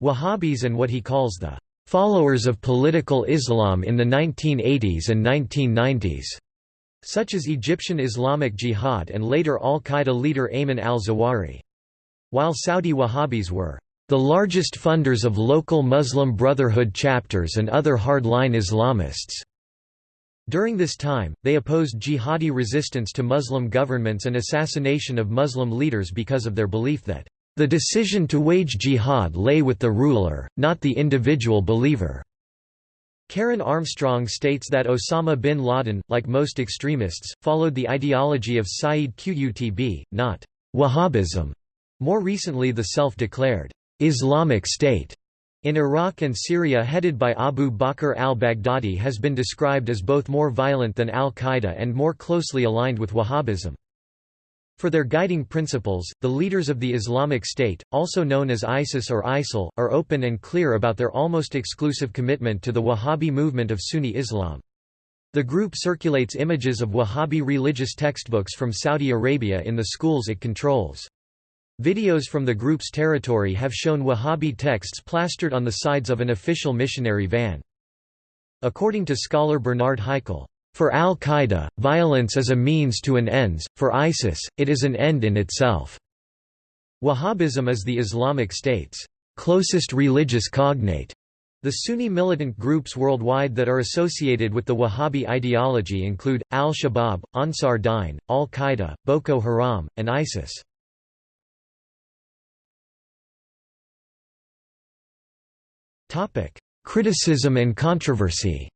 Wahhabis and what he calls the followers of political Islam in the 1980s and 1990s, such as Egyptian Islamic Jihad and later al-Qaeda leader Ayman al-Zawahiri. While Saudi Wahhabis were the largest funders of local Muslim Brotherhood chapters and other hard-line Islamists. During this time, they opposed jihadi resistance to Muslim governments and assassination of Muslim leaders because of their belief that, "...the decision to wage jihad lay with the ruler, not the individual believer." Karen Armstrong states that Osama bin Laden, like most extremists, followed the ideology of Sayyid Qutb, not Wahhabism. More recently the self-declared Islamic State in Iraq and Syria headed by Abu Bakr al-Baghdadi has been described as both more violent than al-Qaeda and more closely aligned with Wahhabism. For their guiding principles, the leaders of the Islamic State, also known as ISIS or ISIL, are open and clear about their almost exclusive commitment to the Wahhabi movement of Sunni Islam. The group circulates images of Wahhabi religious textbooks from Saudi Arabia in the schools it controls. Videos from the group's territory have shown Wahhabi texts plastered on the sides of an official missionary van. According to scholar Bernard Haykel, "...for al-Qaeda, violence is a means to an ends, for ISIS, it is an end in itself." Wahhabism is the Islamic State's closest religious cognate. The Sunni militant groups worldwide that are associated with the Wahhabi ideology include, al-Shabaab, Ansar Dine, al-Qaeda, Boko Haram, and ISIS. Criticism and controversy.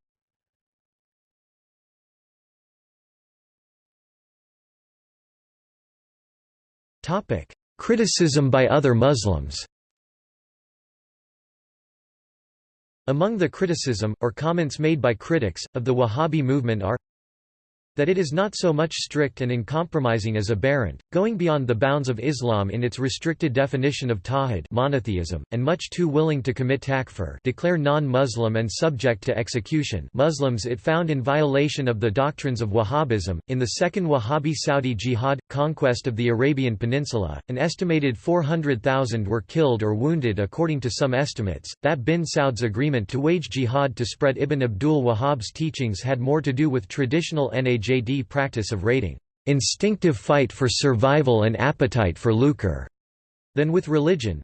Topic: Criticism by other Muslims. Among the criticism, or comments made by critics, of the Wahhabi movement are that it is not so much strict and uncompromising as aberrant, going beyond the bounds of Islam in its restricted definition of tawhid monotheism, and much too willing to commit takfir declare non-Muslim and subject to execution Muslims it found in violation of the doctrines of Wahhabism. In the Second Wahhabi Saudi Jihad, conquest of the Arabian Peninsula, an estimated 400,000 were killed or wounded according to some estimates, that bin Saud's agreement to wage jihad to spread Ibn Abdul Wahhab's teachings had more to do with traditional Najd practice of raiding instinctive fight for survival and appetite for lucre than with religion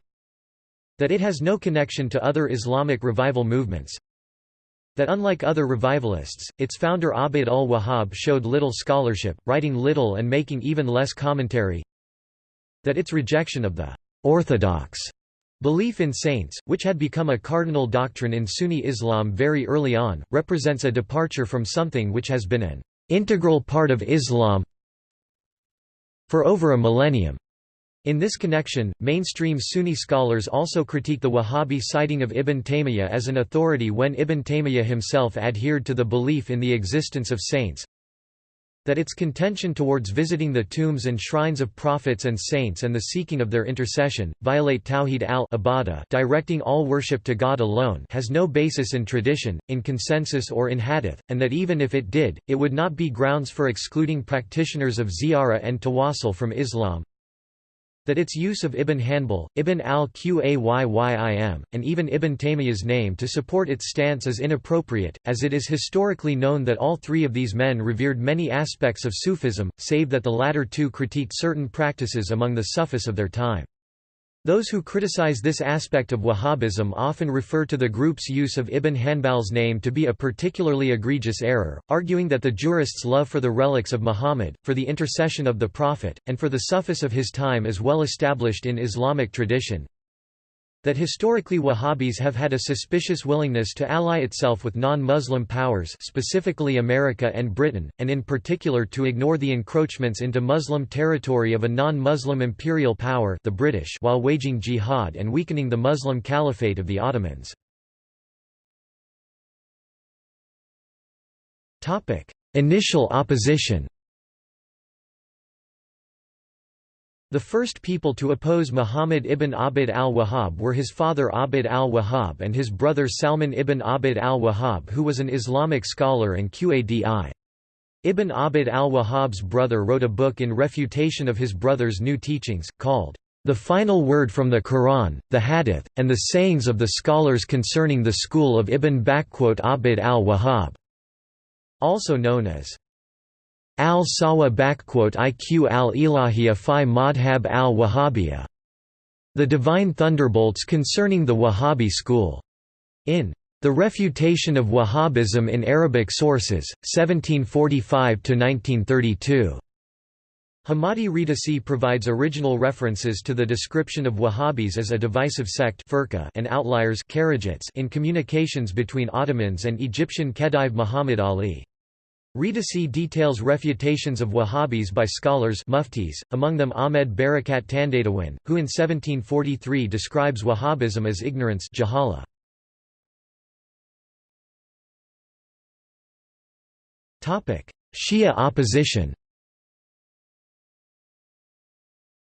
that it has no connection to other Islamic revival movements that unlike other revivalists, its founder Abd al-Wahhab showed little scholarship, writing little and making even less commentary that its rejection of the «orthodox» belief in saints, which had become a cardinal doctrine in Sunni Islam very early on, represents a departure from something which has been an integral part of Islam for over a millennium. In this connection, mainstream Sunni scholars also critique the Wahhabi citing of Ibn Taymiyyah as an authority when Ibn Taymiyyah himself adhered to the belief in the existence of saints, that its contention towards visiting the tombs and shrines of prophets and saints and the seeking of their intercession, violate Tawhid al directing all worship to God alone has no basis in tradition, in consensus or in hadith, and that even if it did, it would not be grounds for excluding practitioners of ziyarah and tawassul from Islam that its use of Ibn Hanbal, Ibn al-Qayyim, and even Ibn Taymiyyah's name to support its stance is inappropriate, as it is historically known that all three of these men revered many aspects of Sufism, save that the latter two critiqued certain practices among the Sufis of their time. Those who criticize this aspect of Wahhabism often refer to the group's use of Ibn Hanbal's name to be a particularly egregious error, arguing that the jurists' love for the relics of Muhammad, for the intercession of the Prophet, and for the Sufis of his time is well established in Islamic tradition, that historically Wahhabis have had a suspicious willingness to ally itself with non-Muslim powers specifically America and Britain, and in particular to ignore the encroachments into Muslim territory of a non-Muslim imperial power the British while waging jihad and weakening the Muslim caliphate of the Ottomans. Initial opposition The first people to oppose Muhammad ibn Abd al-Wahhab were his father Abd al-Wahhab and his brother Salman ibn Abd al-Wahhab who was an Islamic scholar and Qadi. Ibn Abd al-Wahhab's brother wrote a book in refutation of his brother's new teachings, called, "...the final word from the Quran, the Hadith, and the sayings of the scholars concerning the school of Ibn Abd al-Wahhab", also known as al-Sawa iq al-Ilahiyya fi Madhab al-Wahhabiyya. The Divine Thunderbolts concerning the Wahhabi school. In The Refutation of Wahhabism in Arabic Sources, 1745–1932. Hamadi Redissi provides original references to the description of Wahhabis as a divisive sect and outliers in communications between Ottomans and Egyptian Khedive Muhammad Ali. Redissi details refutations of Wahhabis by scholars muftis, among them Ahmed Barakat Tandadawin, who in 1743 describes Wahhabism as ignorance jahala. Shia opposition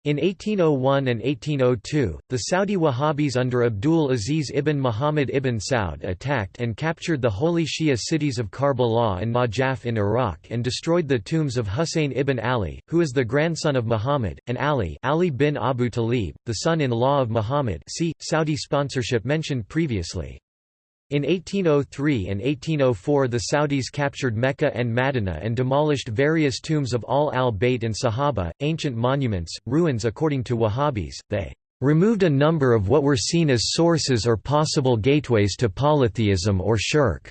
In 1801 and 1802, the Saudi Wahhabis under Abdul Aziz ibn Muhammad ibn Saud attacked and captured the holy Shia cities of Karbala and Najaf in Iraq and destroyed the tombs of Husayn ibn Ali, who is the grandson of Muhammad, and Ali, Ali bin Abu Talib, the son-in-law of Muhammad see, Saudi sponsorship mentioned previously. In 1803 and 1804 the Saudis captured Mecca and Madinah and demolished various tombs of Ahl al-Bayt and Sahaba, ancient monuments, ruins according to Wahhabis, they removed a number of what were seen as sources or possible gateways to polytheism or shirk,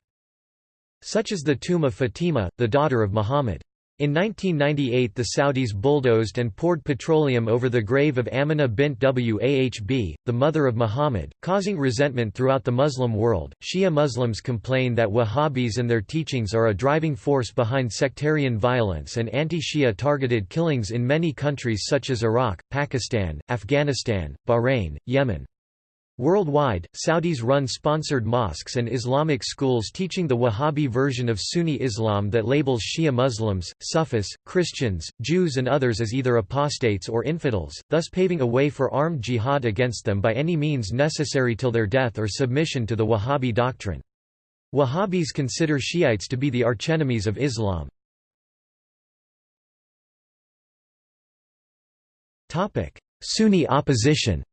such as the tomb of Fatima, the daughter of Muhammad. In 1998 the Saudis bulldozed and poured petroleum over the grave of Amina bint Wahb, the mother of Muhammad, causing resentment throughout the Muslim world. Shia Muslims complain that Wahhabis and their teachings are a driving force behind sectarian violence and anti-Shia targeted killings in many countries such as Iraq, Pakistan, Afghanistan, Bahrain, Yemen. Worldwide, Saudis run sponsored mosques and Islamic schools teaching the Wahhabi version of Sunni Islam that labels Shia Muslims, Sufis, Christians, Jews and others as either apostates or infidels, thus paving a way for armed jihad against them by any means necessary till their death or submission to the Wahhabi doctrine. Wahhabis consider Shiites to be the archenemies of Islam. Sunni opposition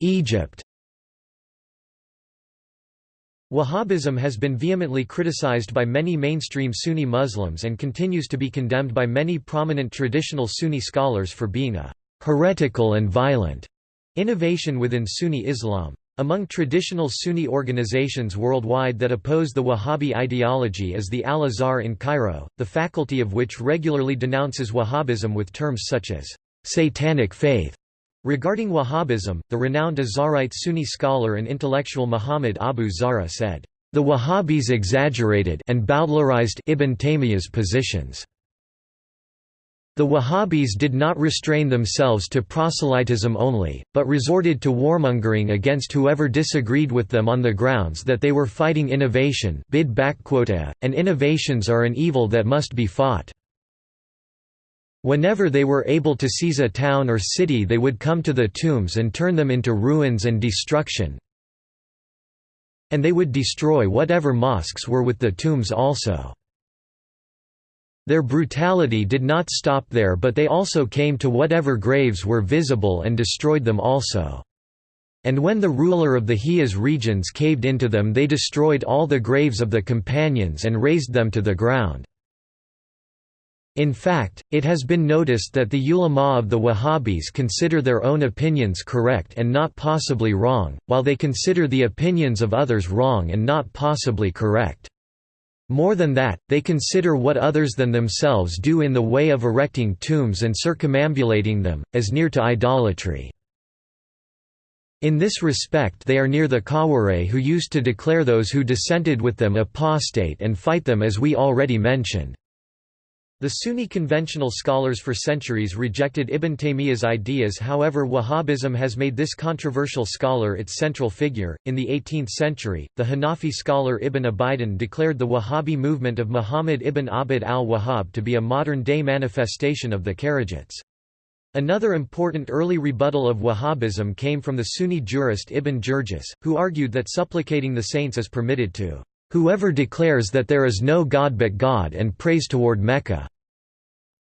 Egypt Wahhabism has been vehemently criticized by many mainstream Sunni Muslims and continues to be condemned by many prominent traditional Sunni scholars for being a heretical and violent innovation within Sunni Islam. Among traditional Sunni organizations worldwide that oppose the Wahhabi ideology is the Al-Azhar in Cairo, the faculty of which regularly denounces Wahhabism with terms such as satanic faith Regarding Wahhabism, the renowned Azharite Sunni scholar and intellectual Muhammad Abu Zahra said, "...the Wahhabis exaggerated and bowdlerized Ibn Taymiyyah's positions." The Wahhabis did not restrain themselves to proselytism only, but resorted to warmongering against whoever disagreed with them on the grounds that they were fighting innovation bid back quota, and innovations are an evil that must be fought. Whenever they were able to seize a town or city they would come to the tombs and turn them into ruins and destruction. And they would destroy whatever mosques were with the tombs also. Their brutality did not stop there but they also came to whatever graves were visible and destroyed them also. And when the ruler of the Hijaz regions caved into them they destroyed all the graves of the companions and razed them to the ground. In fact, it has been noticed that the ulama of the Wahhabis consider their own opinions correct and not possibly wrong, while they consider the opinions of others wrong and not possibly correct. More than that, they consider what others than themselves do in the way of erecting tombs and circumambulating them, as near to idolatry. In this respect they are near the Khawarij who used to declare those who dissented with them apostate and fight them as we already mentioned. The Sunni conventional scholars for centuries rejected Ibn Taymiyyah's ideas however Wahhabism has made this controversial scholar its central figure. In the 18th century, the Hanafi scholar Ibn Abidin declared the Wahhabi movement of Muhammad ibn Abd al-Wahhab to be a modern-day manifestation of the Kharijites. Another important early rebuttal of Wahhabism came from the Sunni jurist Ibn Jurjus, who argued that supplicating the saints is permitted to Whoever declares that there is no God but God and prays toward Mecca.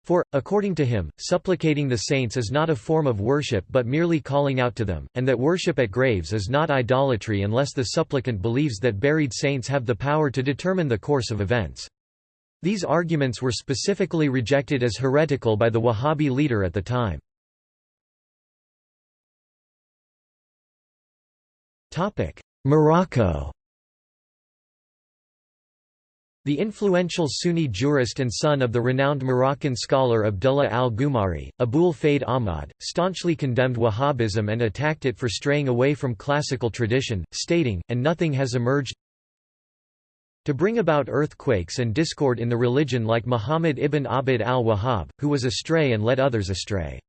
For, according to him, supplicating the saints is not a form of worship but merely calling out to them, and that worship at graves is not idolatry unless the supplicant believes that buried saints have the power to determine the course of events. These arguments were specifically rejected as heretical by the Wahhabi leader at the time. Morocco the influential Sunni jurist and son of the renowned Moroccan scholar Abdullah al-Ghumari, Abul Faid Ahmad, staunchly condemned Wahhabism and attacked it for straying away from classical tradition, stating, and nothing has emerged to bring about earthquakes and discord in the religion like Muhammad ibn Abd al-Wahhab, who was astray and led others astray.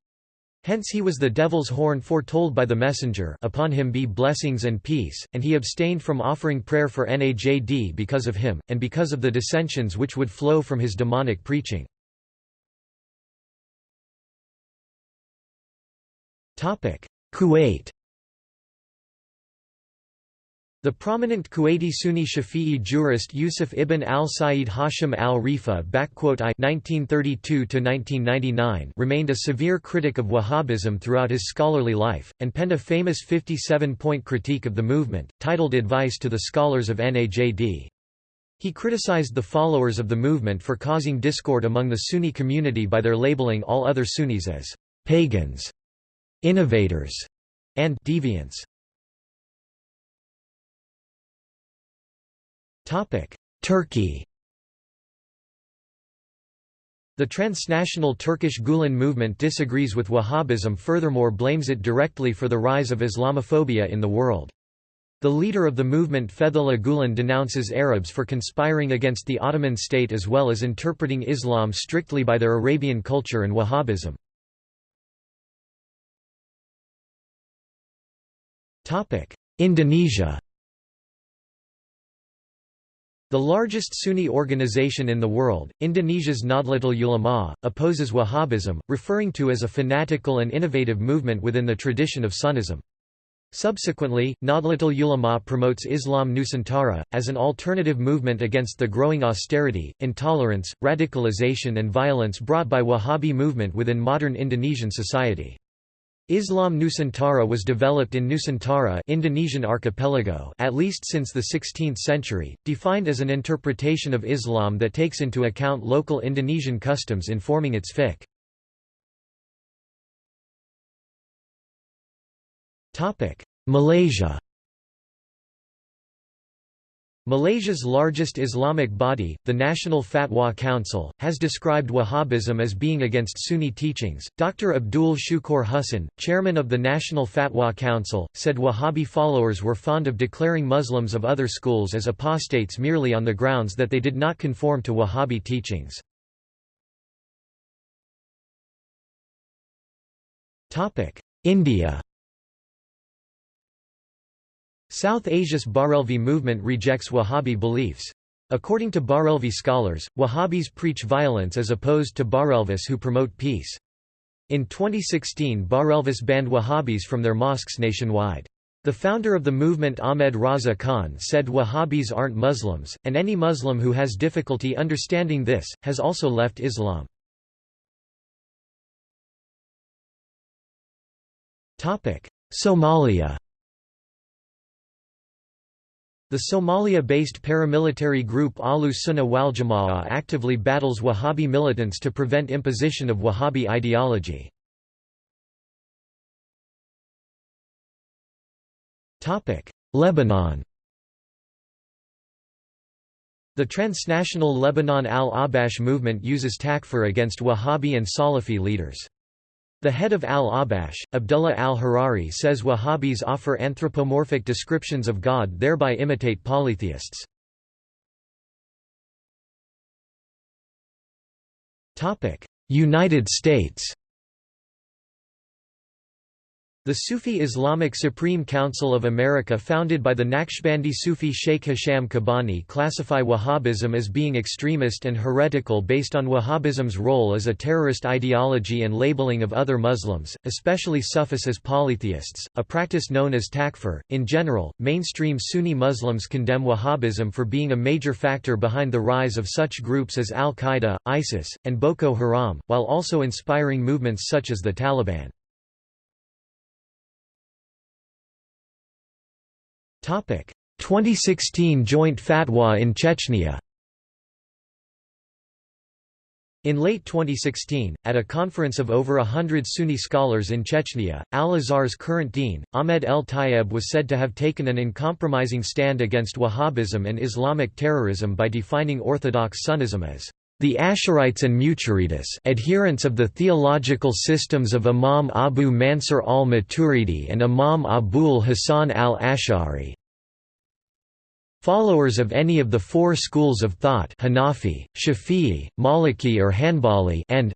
Hence he was the devil's horn foretold by the messenger upon him be blessings and peace, and he abstained from offering prayer for Najd because of him, and because of the dissensions which would flow from his demonic preaching. Kuwait the prominent Kuwaiti Sunni Shafi'i jurist Yusuf ibn al-Sa'id Hashim al-Rifa remained a severe critic of Wahhabism throughout his scholarly life, and penned a famous 57-point critique of the movement, titled Advice to the Scholars of Najd. He criticized the followers of the movement for causing discord among the Sunni community by their labeling all other Sunnis as «pagans», «innovators» and «deviants». Turkey The transnational Turkish Gulen movement disagrees with Wahhabism furthermore blames it directly for the rise of Islamophobia in the world. The leader of the movement Fethullah Gulen denounces Arabs for conspiring against the Ottoman state as well as interpreting Islam strictly by their Arabian culture and Wahhabism. Indonesia the largest Sunni organization in the world, Indonesia's Nahdlatul Ulama, opposes Wahhabism, referring to as a fanatical and innovative movement within the tradition of Sunnism. Subsequently, Nahdlatul Ulama promotes Islam Nusantara, as an alternative movement against the growing austerity, intolerance, radicalization and violence brought by Wahhabi movement within modern Indonesian society. Islam Nusantara was developed in Nusantara Indonesian archipelago at least since the 16th century, defined as an interpretation of Islam that takes into account local Indonesian customs in forming its fiqh. Malaysia Malaysia's largest Islamic body, the National Fatwa Council, has described Wahhabism as being against Sunni teachings. Dr. Abdul Shukur Hussain, chairman of the National Fatwa Council, said Wahhabi followers were fond of declaring Muslims of other schools as apostates merely on the grounds that they did not conform to Wahhabi teachings. India South Asia's Barelvi movement rejects Wahhabi beliefs. According to Barelvi scholars, Wahhabis preach violence as opposed to Barelvis who promote peace. In 2016 Barelvis banned Wahhabis from their mosques nationwide. The founder of the movement Ahmed Raza Khan said Wahhabis aren't Muslims, and any Muslim who has difficulty understanding this, has also left Islam. Somalia the Somalia-based paramilitary group Ahlu Sunnah wal Jamaa actively battles Wahhabi militants to prevent imposition of Wahhabi ideology. Lebanon The transnational Lebanon al-Ahbash movement uses takfir against Wahhabi and Salafi leaders. The head of al-Ahbash, Abdullah al-Harari says Wahhabis offer anthropomorphic descriptions of God thereby imitate polytheists. United States the Sufi Islamic Supreme Council of America founded by the Naqshbandi Sufi Sheikh Hisham Kabbani classify Wahhabism as being extremist and heretical based on Wahhabism's role as a terrorist ideology and labeling of other Muslims, especially Sufis as polytheists, a practice known as takfir. In general, mainstream Sunni Muslims condemn Wahhabism for being a major factor behind the rise of such groups as Al-Qaeda, ISIS, and Boko Haram, while also inspiring movements such as the Taliban. 2016 joint fatwa in Chechnya. In late 2016, at a conference of over a hundred Sunni scholars in Chechnya, Al-Azhar's current dean, Ahmed El Tayeb was said to have taken an uncompromising stand against Wahhabism and Islamic terrorism by defining Orthodox Sunnism as the Ash'arites and Maturidites adherents of the theological systems of Imam Abu Mansur al-Maturidi and Imam Abul Hasan al-Ash'ari. Followers of any of the four schools of thought Hanafi, Shafi'i, Maliki or Hanbali and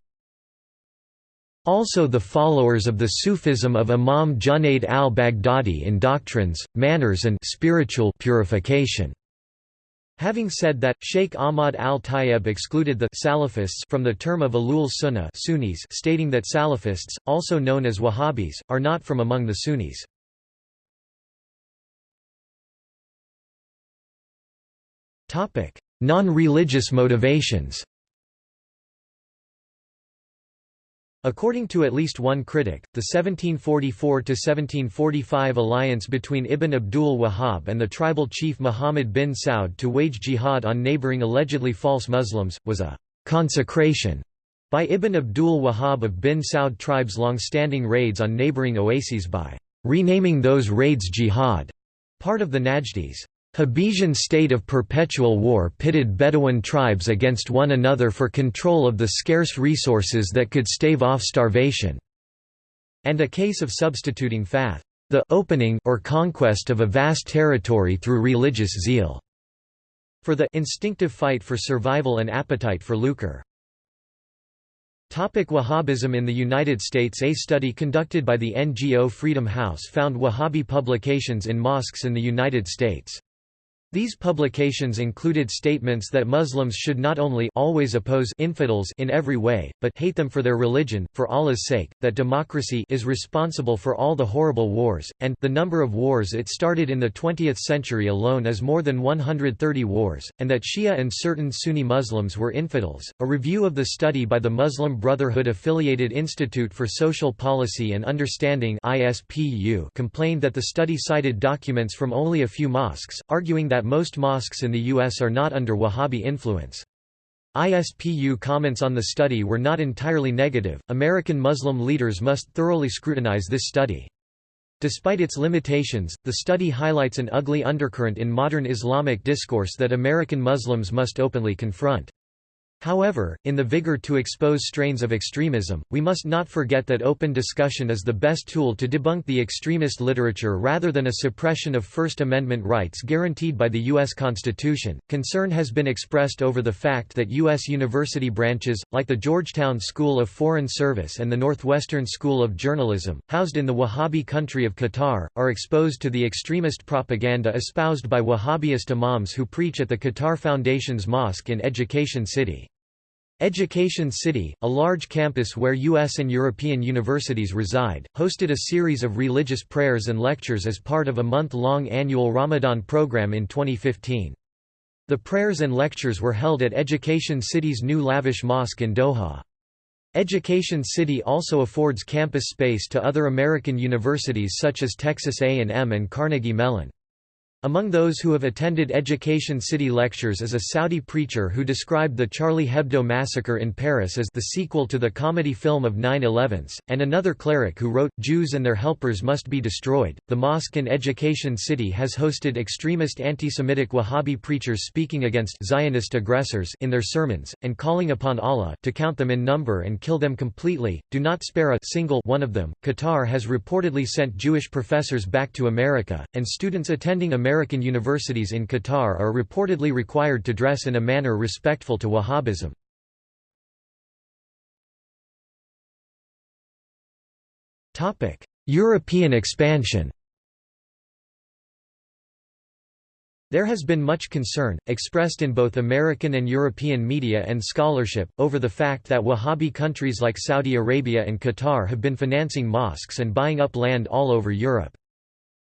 also the followers of the Sufism of Imam Junaid al-Baghdadi in doctrines, manners and spiritual purification. Having said that, Sheikh Ahmad al-Tayeb excluded the Salafists from the term of Ahlul Sunnah Sunnis stating that Salafists, also known as Wahhabis, are not from among the Sunnis. Non-religious motivations According to at least one critic, the 1744–1745 alliance between Ibn Abdul Wahhab and the tribal chief Muhammad bin Saud to wage jihad on neighboring allegedly false Muslims, was a «consecration» by Ibn Abdul Wahhab of bin Saud tribe's long-standing raids on neighboring oases by «renaming those raids jihad», part of the Najdis. Hobbesian state of perpetual war pitted Bedouin tribes against one another for control of the scarce resources that could stave off starvation, and a case of substituting fath, the opening or conquest of a vast territory through religious zeal, for the instinctive fight for survival and appetite for lucre. Topic Wahhabism In the United States A study conducted by the NGO Freedom House found Wahhabi publications in mosques in the United States. These publications included statements that Muslims should not only always oppose infidels in every way, but hate them for their religion, for Allah's sake, that democracy is responsible for all the horrible wars, and the number of wars it started in the 20th century alone is more than 130 wars, and that Shia and certain Sunni Muslims were infidels. A review of the study by the Muslim Brotherhood affiliated Institute for Social Policy and Understanding (ISPU) complained that the study cited documents from only a few mosques, arguing that most mosques in the U.S. are not under Wahhabi influence. ISPU comments on the study were not entirely negative. American Muslim leaders must thoroughly scrutinize this study. Despite its limitations, the study highlights an ugly undercurrent in modern Islamic discourse that American Muslims must openly confront. However, in the vigor to expose strains of extremism, we must not forget that open discussion is the best tool to debunk the extremist literature rather than a suppression of First Amendment rights guaranteed by the U.S. Constitution. Concern has been expressed over the fact that U.S. university branches, like the Georgetown School of Foreign Service and the Northwestern School of Journalism, housed in the Wahhabi country of Qatar, are exposed to the extremist propaganda espoused by Wahhabist imams who preach at the Qatar Foundation's mosque in Education City. Education City, a large campus where U.S. and European universities reside, hosted a series of religious prayers and lectures as part of a month-long annual Ramadan program in 2015. The prayers and lectures were held at Education City's new lavish mosque in Doha. Education City also affords campus space to other American universities such as Texas A&M and Carnegie Mellon. Among those who have attended Education City lectures is a Saudi preacher who described the Charlie Hebdo massacre in Paris as the sequel to the comedy film of 9/11s, and another cleric who wrote, Jews and their helpers must be destroyed. The mosque in Education City has hosted extremist anti-Semitic Wahhabi preachers speaking against Zionist aggressors in their sermons, and calling upon Allah to count them in number and kill them completely, do not spare a single one of them. Qatar has reportedly sent Jewish professors back to America, and students attending American American universities in Qatar are reportedly required to dress in a manner respectful to Wahhabism. European expansion There has been much concern, expressed in both American and European media and scholarship, over the fact that Wahhabi countries like Saudi Arabia and Qatar have been financing mosques and buying up land all over Europe.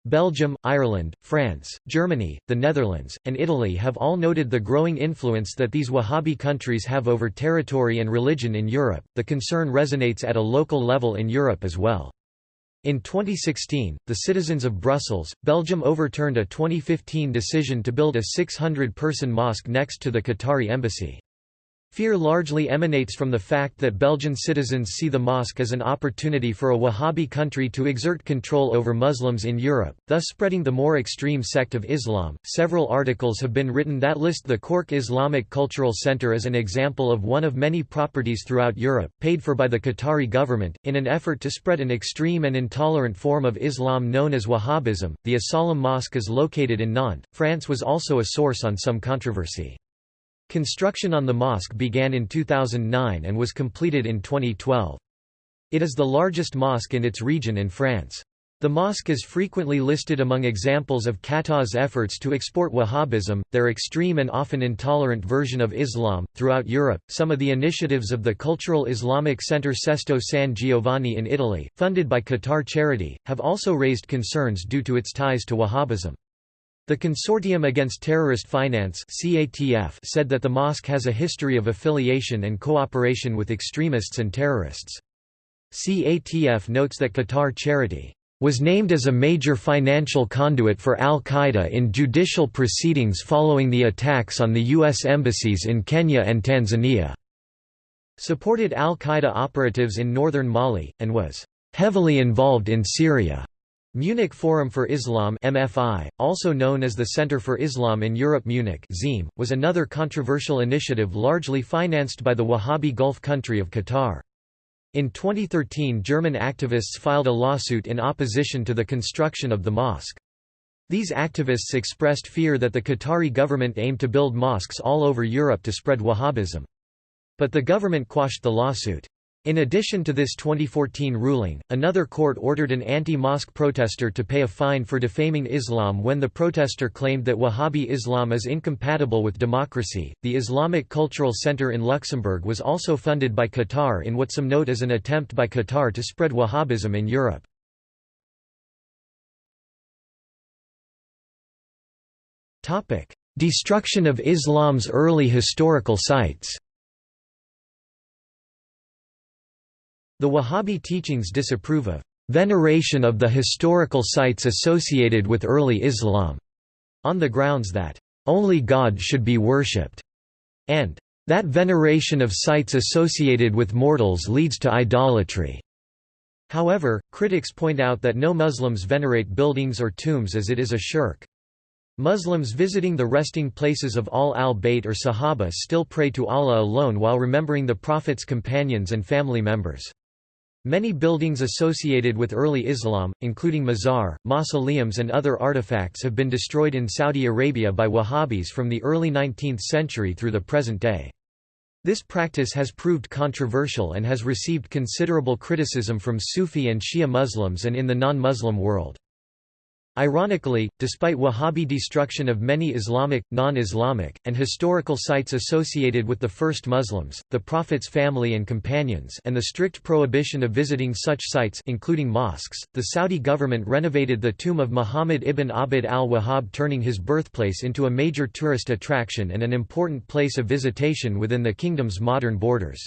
Belgium, Ireland, France, Germany, the Netherlands, and Italy have all noted the growing influence that these Wahhabi countries have over territory and religion in Europe. The concern resonates at a local level in Europe as well. In 2016, the citizens of Brussels, Belgium overturned a 2015 decision to build a 600-person mosque next to the Qatari embassy. Fear largely emanates from the fact that Belgian citizens see the mosque as an opportunity for a Wahhabi country to exert control over Muslims in Europe, thus spreading the more extreme sect of Islam. Several articles have been written that list the Cork Islamic Cultural Centre as an example of one of many properties throughout Europe, paid for by the Qatari government, in an effort to spread an extreme and intolerant form of Islam known as Wahhabism. The As-Salam Mosque is located in Nantes. France was also a source on some controversy. Construction on the mosque began in 2009 and was completed in 2012. It is the largest mosque in its region in France. The mosque is frequently listed among examples of Qatar's efforts to export Wahhabism, their extreme and often intolerant version of Islam, throughout Europe. Some of the initiatives of the Cultural Islamic Center Sesto San Giovanni in Italy, funded by Qatar Charity, have also raised concerns due to its ties to Wahhabism. The Consortium Against Terrorist Finance said that the mosque has a history of affiliation and cooperation with extremists and terrorists. CATF notes that Qatar Charity was named as a major financial conduit for al-Qaeda in judicial proceedings following the attacks on the U.S. embassies in Kenya and Tanzania, supported al-Qaeda operatives in northern Mali, and was heavily involved in Syria. Munich Forum for Islam MFI, also known as the Center for Islam in Europe Munich ZIM, was another controversial initiative largely financed by the Wahhabi Gulf country of Qatar. In 2013 German activists filed a lawsuit in opposition to the construction of the mosque. These activists expressed fear that the Qatari government aimed to build mosques all over Europe to spread Wahhabism. But the government quashed the lawsuit. In addition to this 2014 ruling, another court ordered an anti-mosque protester to pay a fine for defaming Islam when the protester claimed that Wahhabi Islam is incompatible with democracy. The Islamic Cultural Center in Luxembourg was also funded by Qatar in what some note as an attempt by Qatar to spread Wahhabism in Europe. Topic: Destruction of Islam's early historical sites. The Wahhabi teachings disapprove of veneration of the historical sites associated with early Islam, on the grounds that only God should be worshipped, and that veneration of sites associated with mortals leads to idolatry. However, critics point out that no Muslims venerate buildings or tombs as it is a shirk. Muslims visiting the resting places of Ahl al-Bayt or Sahaba still pray to Allah alone while remembering the Prophet's companions and family members. Many buildings associated with early Islam, including mazar, mausoleums and other artifacts have been destroyed in Saudi Arabia by Wahhabis from the early 19th century through the present day. This practice has proved controversial and has received considerable criticism from Sufi and Shia Muslims and in the non-Muslim world. Ironically, despite Wahhabi destruction of many Islamic, non-Islamic, and historical sites associated with the first Muslims, the Prophet's family and companions and the strict prohibition of visiting such sites including mosques, the Saudi government renovated the tomb of Muhammad ibn Abd al-Wahhab turning his birthplace into a major tourist attraction and an important place of visitation within the kingdom's modern borders.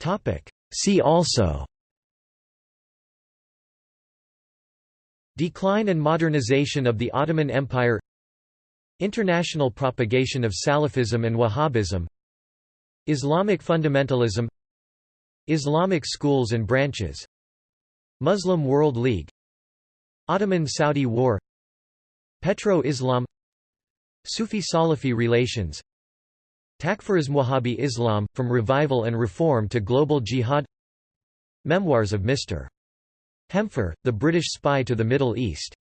Topic See also. Decline and modernization of the Ottoman Empire. International propagation of Salafism and Wahhabism. Islamic fundamentalism. Islamic schools and branches. Muslim World League. Ottoman-Saudi War. Petro-Islam. Sufi Salafi relations Takfirism Wahhabi Islam, From Revival and Reform to Global Jihad Memoirs of Mr. Hempher, the British spy to the Middle East